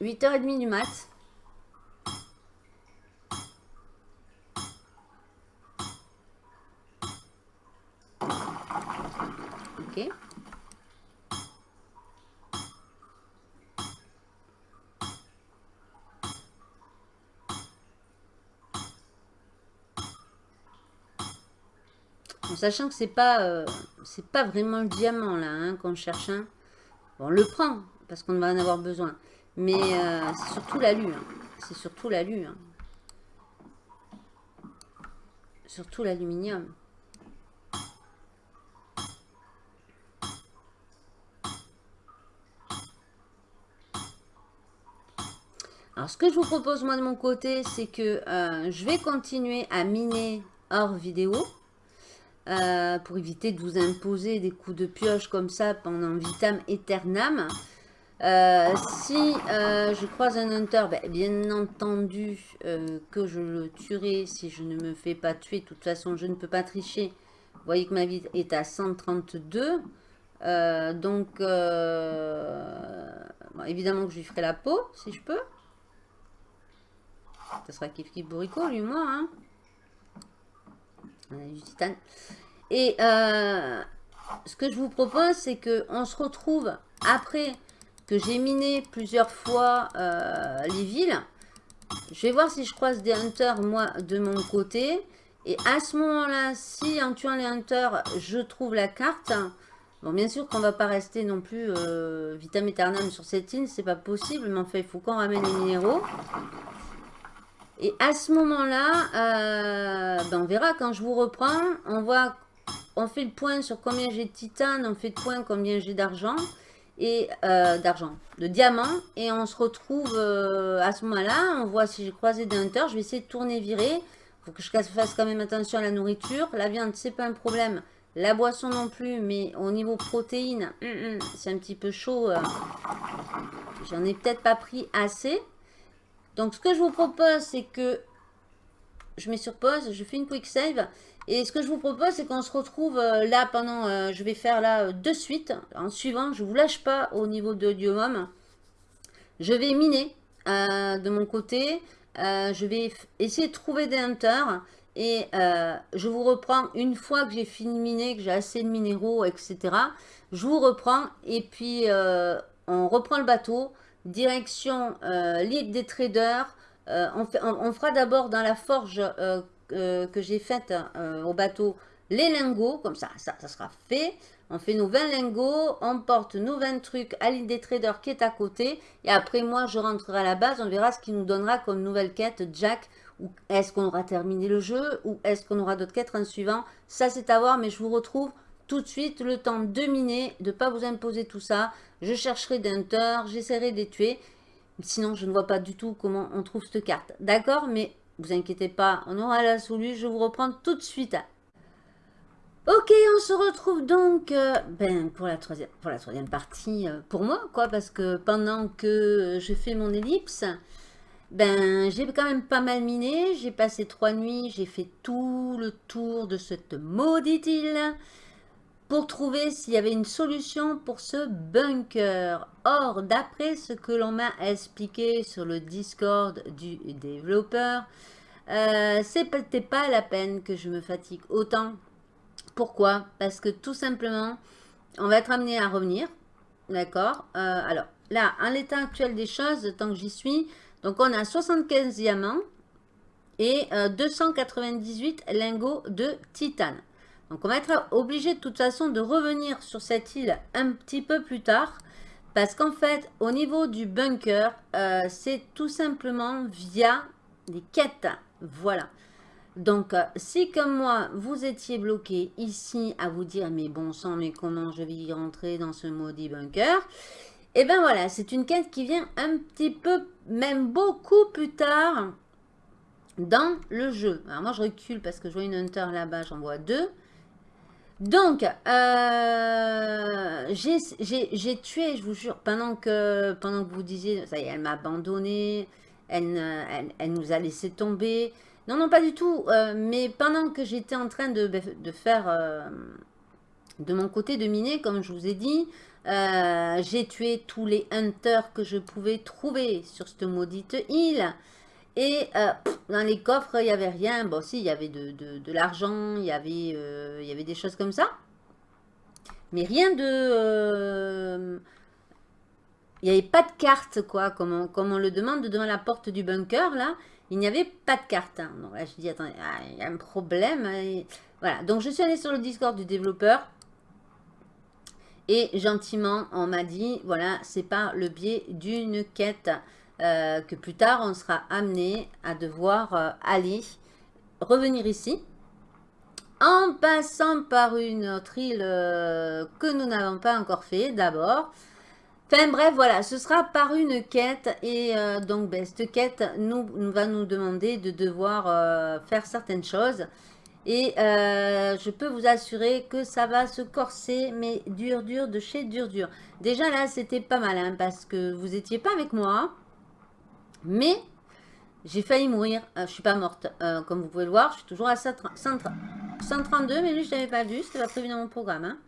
8h30 du mat. Sachant que c'est pas euh, c'est pas vraiment le diamant là hein, qu'on cherche. Hein. Bon, on le prend parce qu'on va en avoir besoin. Mais euh, c'est surtout l'alu. Hein. C'est surtout l'alu. Hein. Surtout l'aluminium. Alors, ce que je vous propose, moi, de mon côté, c'est que euh, je vais continuer à miner hors vidéo. Euh, pour éviter de vous imposer des coups de pioche comme ça pendant vitam aeternam. Euh, si euh, je croise un hunter, ben, bien entendu que je le tuerai si je ne me fais pas tuer. De toute façon, je ne peux pas tricher. Vous voyez que ma vie est à 132. donc, évidemment que je lui ferai la peau, si je peux. Ça sera kiff kiff bourrico, lui, moi. Hein. On a du titane. Et euh, ce que je vous propose, c'est qu'on se retrouve après que j'ai miné plusieurs fois euh, les villes. Je vais voir si je croise des hunters, moi, de mon côté. Et à ce moment-là, si en tuant les hunters, je trouve la carte... Bon, bien sûr qu'on va pas rester non plus euh, vitam aeternam sur cette île, c'est pas possible, mais en fait, il faut qu'on ramène les minéraux. Et à ce moment-là, euh, ben on verra quand je vous reprends. On voit, on fait le point sur combien j'ai de titane, on fait le point combien j'ai d'argent et euh, d'argent, de diamants. Et on se retrouve euh, à ce moment-là. On voit si j'ai croisé des hunters. Je vais essayer de tourner, virer. faut que je fasse quand même attention à la nourriture. La viande, c'est pas un problème. La boisson non plus, mais au niveau protéines, hum, hum, c'est un petit peu chaud. J'en ai peut-être pas pris assez. Donc, ce que je vous propose, c'est que je mets sur pause, je fais une quick save. Et ce que je vous propose, c'est qu'on se retrouve euh, là pendant, euh, je vais faire là euh, de suite, en suivant, je vous lâche pas au niveau de Diomom. Je vais miner de mon côté, je vais essayer de trouver des hunters. Et je vous reprends une fois que j'ai fini de miner, que j'ai assez de minéraux, etc. Je vous reprends et puis on reprend le bateau, direction l'île des traders. On, on, fera d'abord dans la forge euh, que j'ai faite euh, au bateau les lingots, comme ça, ça, ça sera fait. On fait nos 20 lingots, on porte nos 20 trucs à l'île des traders qui est à côté. Et après, moi, je rentrerai à la base, on verra ce qu'il nous donnera comme nouvelle quête, Jack. Ou est-ce qu'on aura terminé le jeu ou est-ce qu'on aura d'autres quêtes en suivant Ça, c'est à voir, mais je vous retrouve tout de suite, le temps de miner, de ne pas vous imposer tout ça. Je chercherai des j'essaierai de les tuer. Sinon, je ne vois pas du tout comment on trouve cette carte. D'accord Mais vous inquiétez pas, on aura la solution. Je vous reprends tout de suite. Ok, on se retrouve donc euh, ben, pour, la troisième, pour la troisième partie euh, pour moi, quoi, parce que pendant que je fais mon ellipse, ben, j'ai quand même pas mal miné. J'ai passé trois nuits, j'ai fait tout le tour de cette maudite île pour trouver s'il y avait une solution pour ce bunker. Or, d'après ce que l'on m'a expliqué sur le Discord du développeur, euh, peut-être pas la peine que je me fatigue autant. Pourquoi? Parce que tout simplement, on va être amené à revenir. D'accord? Euh, Alors, là, en l'état actuel des choses, tant que j'y suis, donc on a 75 diamants et 298 euh, lingots de titane. Donc on va être obligé de toute façon de revenir sur cette île un petit peu plus tard. Parce qu'en fait, au niveau du bunker, c'est tout simplement via des quêtes. Voilà. Donc, euh, si comme moi, vous étiez bloqué ici à vous dire, mais bon sang, mais comment je vais y rentrer dans ce maudit bunker? Eh bien voilà, c'est une quête qui vient un petit peu, même beaucoup plus tard dans le jeu. Alors moi, je recule parce que je vois une hunter là-bas, j'en vois deux. Donc, euh, j'ai tué, je vous jure, pendant que, pendant que vous disiez, ça y est, elle m'a abandonné, elle, nous a laissé tomber. Non, non, pas du tout. Euh, mais pendant que j'étais en train de, faire euh, de mon côté de miner, comme je vous ai dit, j'ai tué tous les hunters que je pouvais trouver sur cette maudite île. Et dans les coffres, il n'y avait rien. Bon, si, il y avait de, l'argent, il, y avait, il y avait des choses comme ça. Mais rien de il n'y avait pas de carte, quoi, comme on, comme on, le demande devant la porte du bunker, là. Il n'y avait pas de carte. Hein. Donc là, je dis, attendez, ah, il y a un problème. Hein, voilà, donc je suis allée sur le Discord du développeur. Et gentiment, on m'a dit, voilà, c'est par le biais d'une quête euh, que plus tard, on sera amené à devoir euh, aller, revenir ici. En passant par une autre île euh, que nous n'avons pas encore fait d'abord. Enfin bref, voilà, ce sera par une quête et donc ben, cette quête nous, va nous demander de devoir faire certaines choses. Et je peux vous assurer que ça va se corser, mais dur, dur, de chez dur, dur. Déjà là, c'était pas mal, hein, parce que vous étiez pas avec moi. Mais j'ai failli mourir. je suis pas morte, comme vous pouvez le voir. Je suis toujours à 132, mais lui, je l'avais pas vu. C'était pas prévu dans mon programme. Hein.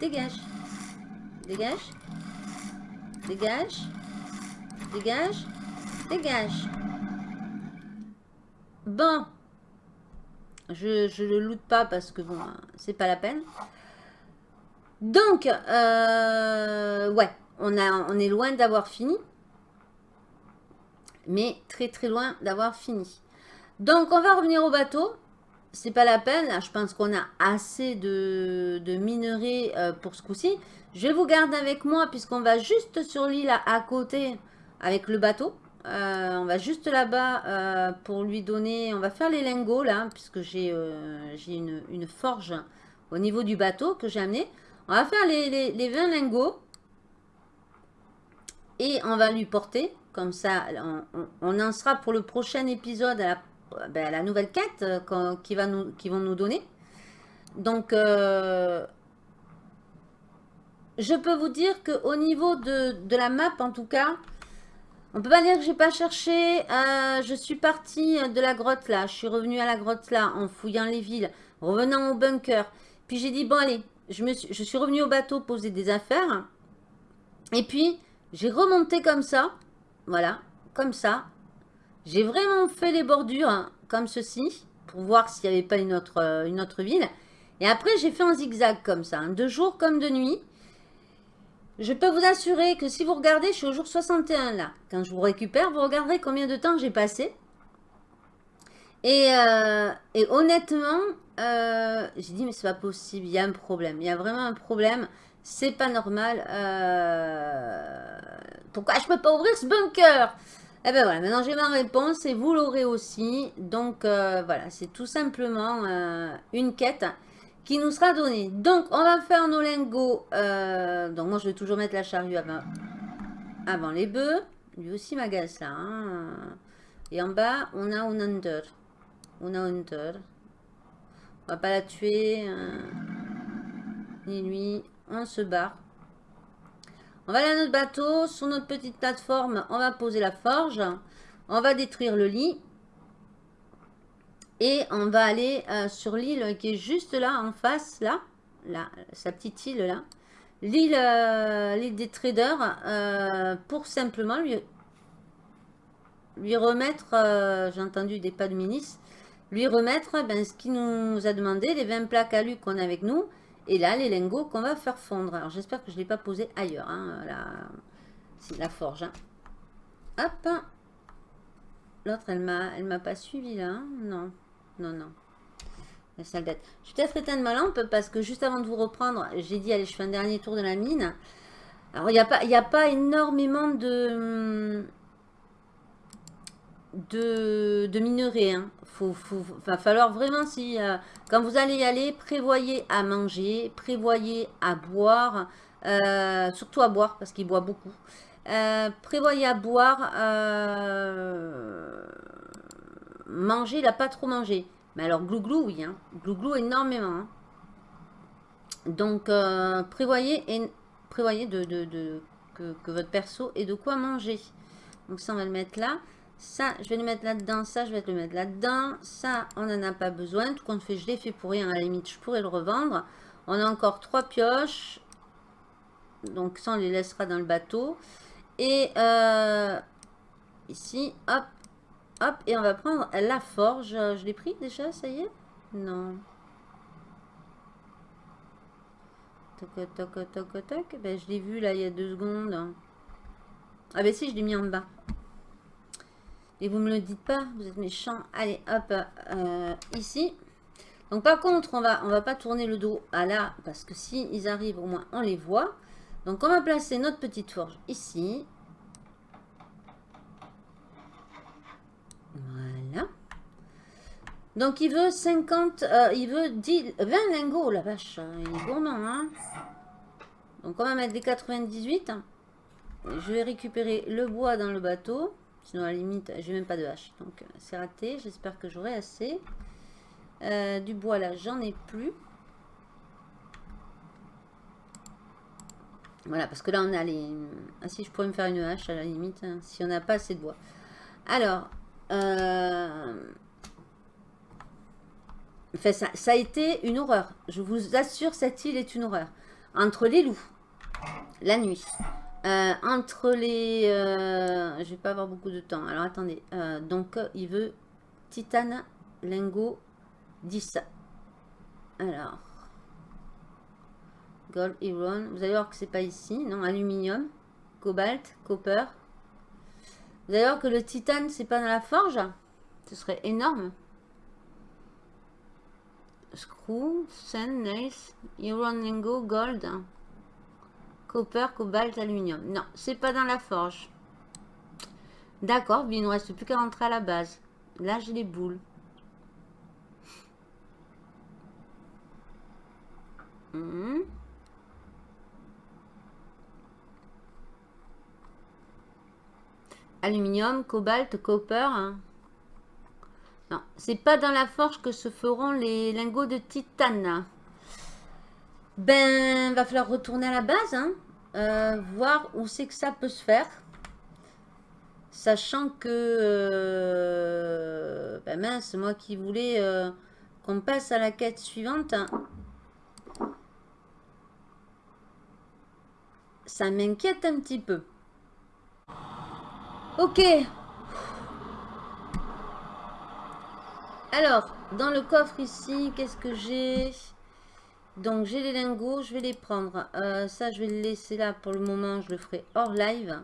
Dégage. Dégage. Dégage. Dégage. Dégage. Bon. Je, je le loot pas parce que bon, c'est pas la peine. Donc, euh, ouais, on est loin d'avoir fini. Mais très très loin d'avoir fini. Donc, on va revenir au bateau. C'est pas la peine. je pense qu'on a assez de, minerais euh, pour ce coup-ci. Je vous garde avec moi puisqu'on va juste sur l'île à, côté avec le bateau. Euh, on va juste là-bas euh, pour lui donner... On va faire les lingots là puisque j'ai une, forge au niveau du bateau que j'ai amené. On va faire les, les, 20 lingots. Et on va lui porter. Comme ça, on, en sera pour le prochain épisode à la, ben, nouvelle quête qui, va nous, qui vont nous donner. Donc, je peux vous dire qu'au niveau de, la map, en tout cas, On peut pas dire que j'ai pas cherché. Euh, je suis partie de la grotte là. Je suis revenue à la grotte là en fouillant les villes, revenant au bunker. Puis j'ai dit, bon allez, je, suis, je suis revenue au bateau poser des affaires. Et puis, j'ai remonté comme ça. Voilà, comme ça. J'ai vraiment fait les bordures hein, comme ceci. Pour voir s'il n'y avait pas une autre, euh, une autre ville. Et après, j'ai fait un zigzag comme ça. Hein, de jour comme de nuit. Je peux vous assurer que si vous regardez, je suis au jour 61 là. Quand je vous récupère, vous regarderez combien de temps j'ai passé. Et, euh, honnêtement, euh, j'ai dit mais c'est pas possible, il y a un problème. Il y a vraiment un problème. C'est pas normal. Euh, pourquoi je peux pas ouvrir ce bunker Eh ben voilà, maintenant j'ai ma réponse et vous l'aurez aussi. Donc voilà, c'est tout simplement une quête qui nous sera donné. Donc, on va faire nos lingots. Euh, donc, moi, je vais toujours mettre la charrue avant, les bœufs. Lui aussi m'agace là. Hein. Et en bas, on a un hunter. On a un hunter. On va pas la tuer. Hein. Ni lui. On se barre. On va aller à notre bateau. Sur notre petite plateforme, on va poser la forge. On va détruire le lit. Et on va aller euh, sur l'île qui est juste là, en face, là. là sa petite île, là. L'île euh, des traders, euh, pour simplement lui, lui remettre, j'ai entendu des pas de ministre, lui remettre ben, ce qu'il nous a demandé, les 20 plaques alu qu'on a avec nous, et là, les lingots qu'on va faire fondre. Alors, j'espère que je ne l'ai pas posé ailleurs, hein, la, la forge. Hein. Hop L'autre, elle ne m'a pas suivi, là, hein. non non, non. La salle d'être. Je vais peut-être éteindre ma lampe parce que juste avant de vous reprendre, j'ai dit, allez, je fais un dernier tour de la mine. Alors, il n'y a, a pas énormément de... De, de minerais. Hein. Faut, va falloir vraiment, si euh, quand vous allez y aller, prévoyez à manger, prévoyez à boire, euh, surtout à boire parce qu'il boit beaucoup. Euh, prévoyez à boire, Manger, il n'a pas trop mangé. Mais alors, glouglou, oui. Hein. Glouglou, énormément. Hein. Donc, prévoyez, et, prévoyez de, que, votre perso ait de quoi manger. Donc, ça, on va le mettre là. Ça, je vais le mettre là-dedans. Ça, je vais le mettre là-dedans. Ça, on n'en a pas besoin. Tout compte fait, je l'ai fait pour rien. À la limite, je pourrais le revendre. On a encore trois pioches. Donc, ça, on les laissera dans le bateau. Et euh, ici, hop, Hop, et on va prendre la forge. Je l'ai pris déjà, ça y est? Non. Toc, toc, toc, toc. Ben, je l'ai vu là il y a deux secondes. Ah ben si, je l'ai mis en bas. Et vous me le dites pas, vous êtes méchant. Allez, hop, euh, ici. Donc par contre, on va, on va pas tourner le dos à là, parce que si ils arrivent, au moins on les voit. Donc on va placer notre petite forge ici. Voilà. Donc, il veut 50, euh, il veut 10, 20 lingots, la vache. Hein, il est gourmand, hein. Donc, on va mettre des 98. Je vais récupérer le bois dans le bateau. Sinon, à la limite, j'ai même pas de hache. Donc, euh, c'est raté. J'espère que j'aurai assez. Euh, du bois, là, j'en ai plus. Voilà, parce que là, on a les... Ah, si, je pourrais me faire une hache, à la limite, hein, si on n'a pas assez de bois. Alors, euh, enfin, ça, a été une horreur. Je vous assure, cette île est une horreur. Entre les loups, la nuit, euh, entre les... Euh, je vais pas avoir beaucoup de temps. Alors, attendez. donc, il veut titane, lingot, 10. Alors... Gold, iron. Vous allez voir que c'est pas ici. Non, aluminium, cobalt, copper, D'ailleurs que le titane, c'est pas dans la forge Ce serait énorme. Screw, sand, nice, iron, lingo, gold, copper, cobalt, aluminium. Non, c'est pas dans la forge. D'accord, il ne reste plus qu'à rentrer à la base. Là, j'ai les boules. Hmm. aluminium, cobalt, copper. Hein. Non, c'est pas dans la forge que se feront les lingots de titane. Ben, va falloir retourner à la base, hein. Euh, voir où c'est que ça peut se faire. Sachant que... Euh, ben mince, moi qui voulais euh, qu'on passe à la quête suivante. Ça m'inquiète un petit peu. Ok. Alors, dans le coffre ici, qu'est-ce que j'ai? Donc, j'ai les lingots, je vais les prendre. Euh, ça, je vais le laisser là pour le moment. Je le ferai hors live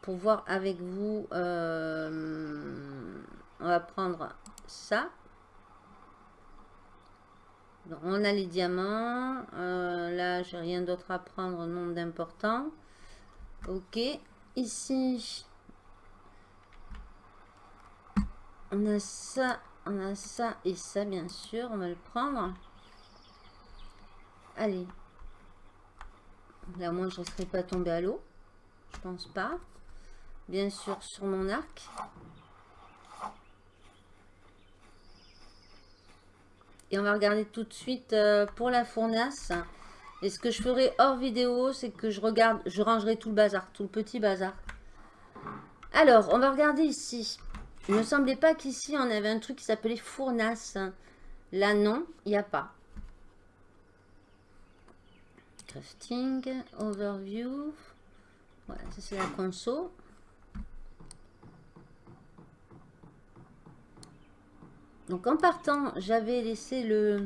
pour voir avec vous. Euh, on va prendre ça. On a les diamants. Euh, là, j'ai rien d'autre à prendre, non d'important. Ok. Ici, on a ça, on a ça et ça, bien sûr. On va le prendre. Allez. Là, moi, je ne serais pas tombé à l'eau. Je pense pas. Bien sûr, sur mon arc. Et on va regarder tout de suite euh, pour la fournace. Et ce que je ferai hors vidéo, c'est que je regarde, je rangerai tout le bazar, tout le petit bazar. Alors, on va regarder ici. Il ne me semblait pas qu'ici, on avait un truc qui s'appelait fournace. Là, non, il n'y a pas. Crafting, overview. Voilà, ça c'est la console. Donc en partant, j'avais laissé le,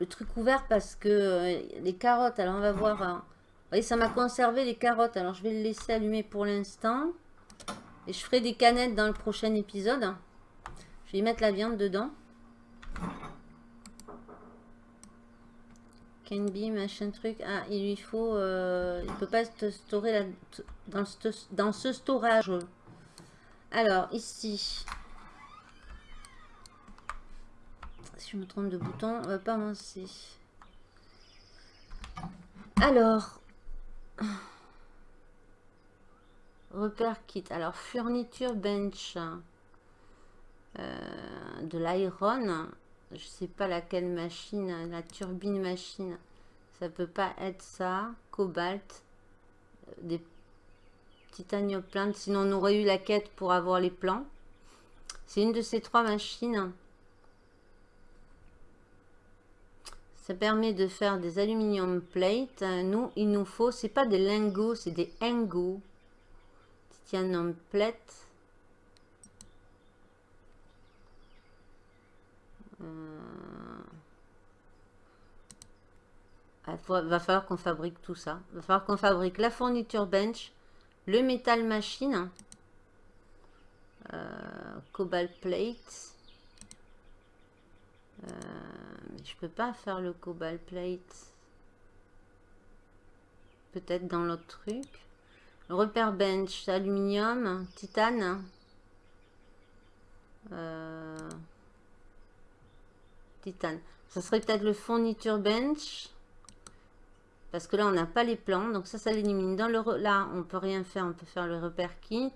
le truc ouvert parce que euh, les carottes, alors on va voir. Hein. Vous voyez, ça m'a conservé les carottes. Alors je vais le laisser allumer pour l'instant. Et je ferai des canettes dans le prochain épisode. Je vais y mettre la viande dedans. Can be, machin truc. Ah, il lui faut... Euh, il peut pas se storer dans, ce, dans ce storage. Alors, ici. Si je me trompe de bouton, on va pas avancer. Alors... Repère kit. Alors, fourniture bench. Euh, de l'iron. Je sais pas laquelle machine. La turbine machine. Ça peut pas être ça. Cobalt. Euh, des titanium plainte. Sinon, on aurait eu la quête pour avoir les plans. C'est une de ces trois machines. Ça permet de faire des aluminium plates. Nous, il nous faut, c'est pas des lingots, c'est des ingots en plate. Euh... Il va falloir qu'on fabrique tout ça. Va falloir qu'on fabrique la fourniture bench, le métal machine, euh, cobalt plate. Euh, je peux pas faire le cobalt plate. Peut-être dans l'autre truc. Repère bench, aluminium, titane. Euh, Ça serait peut-être le fourniture bench. Parce que là, on n'a pas les plans. Donc ça, ça l'élimine. Dans le Là, on peut rien faire. On peut faire le repère kit.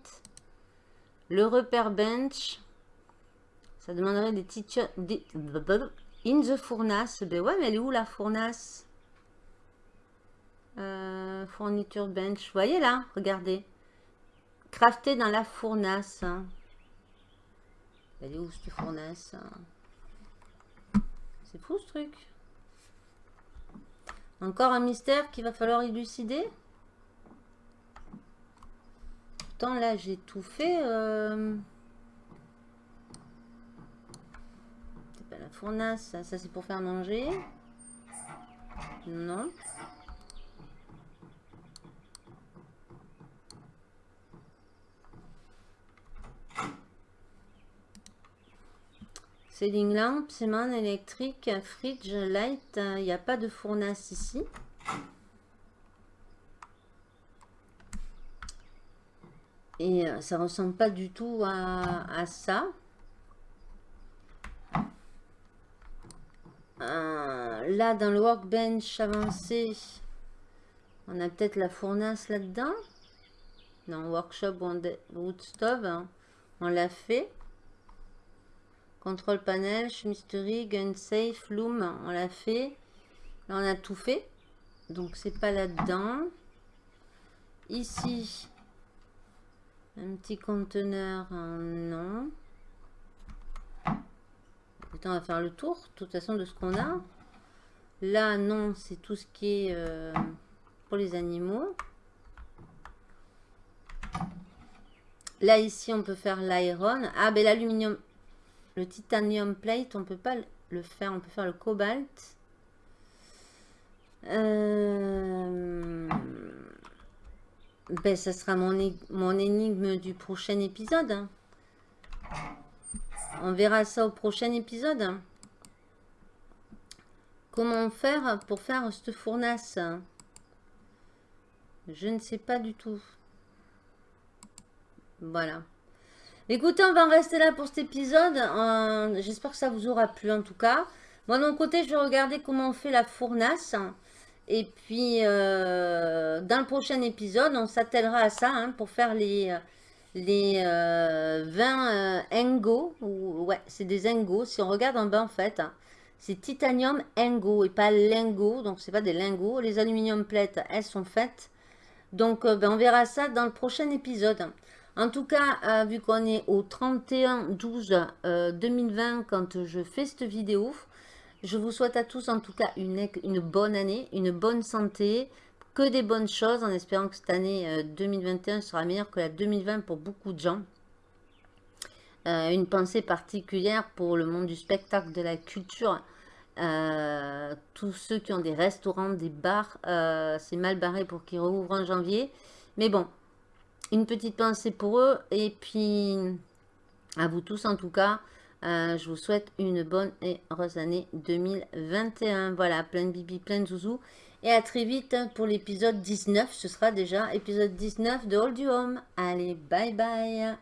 Le repère bench. Ça demanderait des teachers... In the fournace. Ben ouais, mais elle est où la fournace? Euh, fourniture bench. Voyez là Regardez. Crafté dans la fournace. Elle est où cette fournace? C'est fou ce truc. Encore un mystère qu'il va falloir élucider. Pourtant là j'ai tout fait. Euh... C'est pas la fournace, ça, ça c'est pour faire manger. Non. Ceiling lamp, séman électrique, fridge, light. Il n'y a pas de fournace ici. Et euh, ça ressemble pas du tout à, ça. Euh, là, dans le workbench avancé, on a peut-être la fournace là-dedans. Non, workshop wood stove, hein. on l'a fait. Contrôle panel, chemisterie, gun safe, loom, on l'a fait. Là, on a tout fait. Donc, c'est pas là-dedans. Ici, Un petit conteneur, non. on va faire le tour, de toute façon, de ce qu'on a. Là, non, c'est tout ce qui est euh, pour les animaux. Là, ici, on peut faire l'iron. Ah, ben l'aluminium, le titanium plate, on peut pas le faire. On peut faire le cobalt. Euh, ben, ça sera mon, mon énigme du prochain épisode. Hein. On verra ça au prochain épisode. Comment faire pour faire cette fournace Je ne sais pas du tout. Voilà. Écoutez, on va en rester là pour cet épisode. J'espère que ça vous aura plu en tout cas. Moi, de mon côté, je vais regarder comment on fait la fournace. Et puis, euh, dans le prochain épisode, on s'attellera à ça hein, pour faire les, les 20 euh, engo. Ouais, c'est des engo. Si on regarde en bas, en fait, c'est titanium engo et pas lingot. Donc, c'est pas des lingots. Les aluminium plates, elles sont faites. Donc, euh, ben, on verra ça dans le prochain épisode. En tout cas, euh, vu qu'on est au 31-12-2020 quand je fais cette vidéo, je vous souhaite à tous en tout cas une, bonne année, une bonne santé, que des bonnes choses en espérant que cette année 2021 sera meilleure que la 2020 pour beaucoup de gens. Euh, une pensée particulière pour le monde du spectacle, de la culture. Euh, tous ceux qui ont des restaurants, des bars, euh, c'est mal barré pour qu'ils rouvrent en janvier. Mais bon, une petite pensée pour eux. Et puis, à vous tous en tout cas, je vous souhaite une bonne et heureuse année 2021. Voilà, plein de bibi, plein de zouzou. Et à très vite pour l'épisode 19. Ce sera déjà épisode 19 de Hold You Home. Allez, bye bye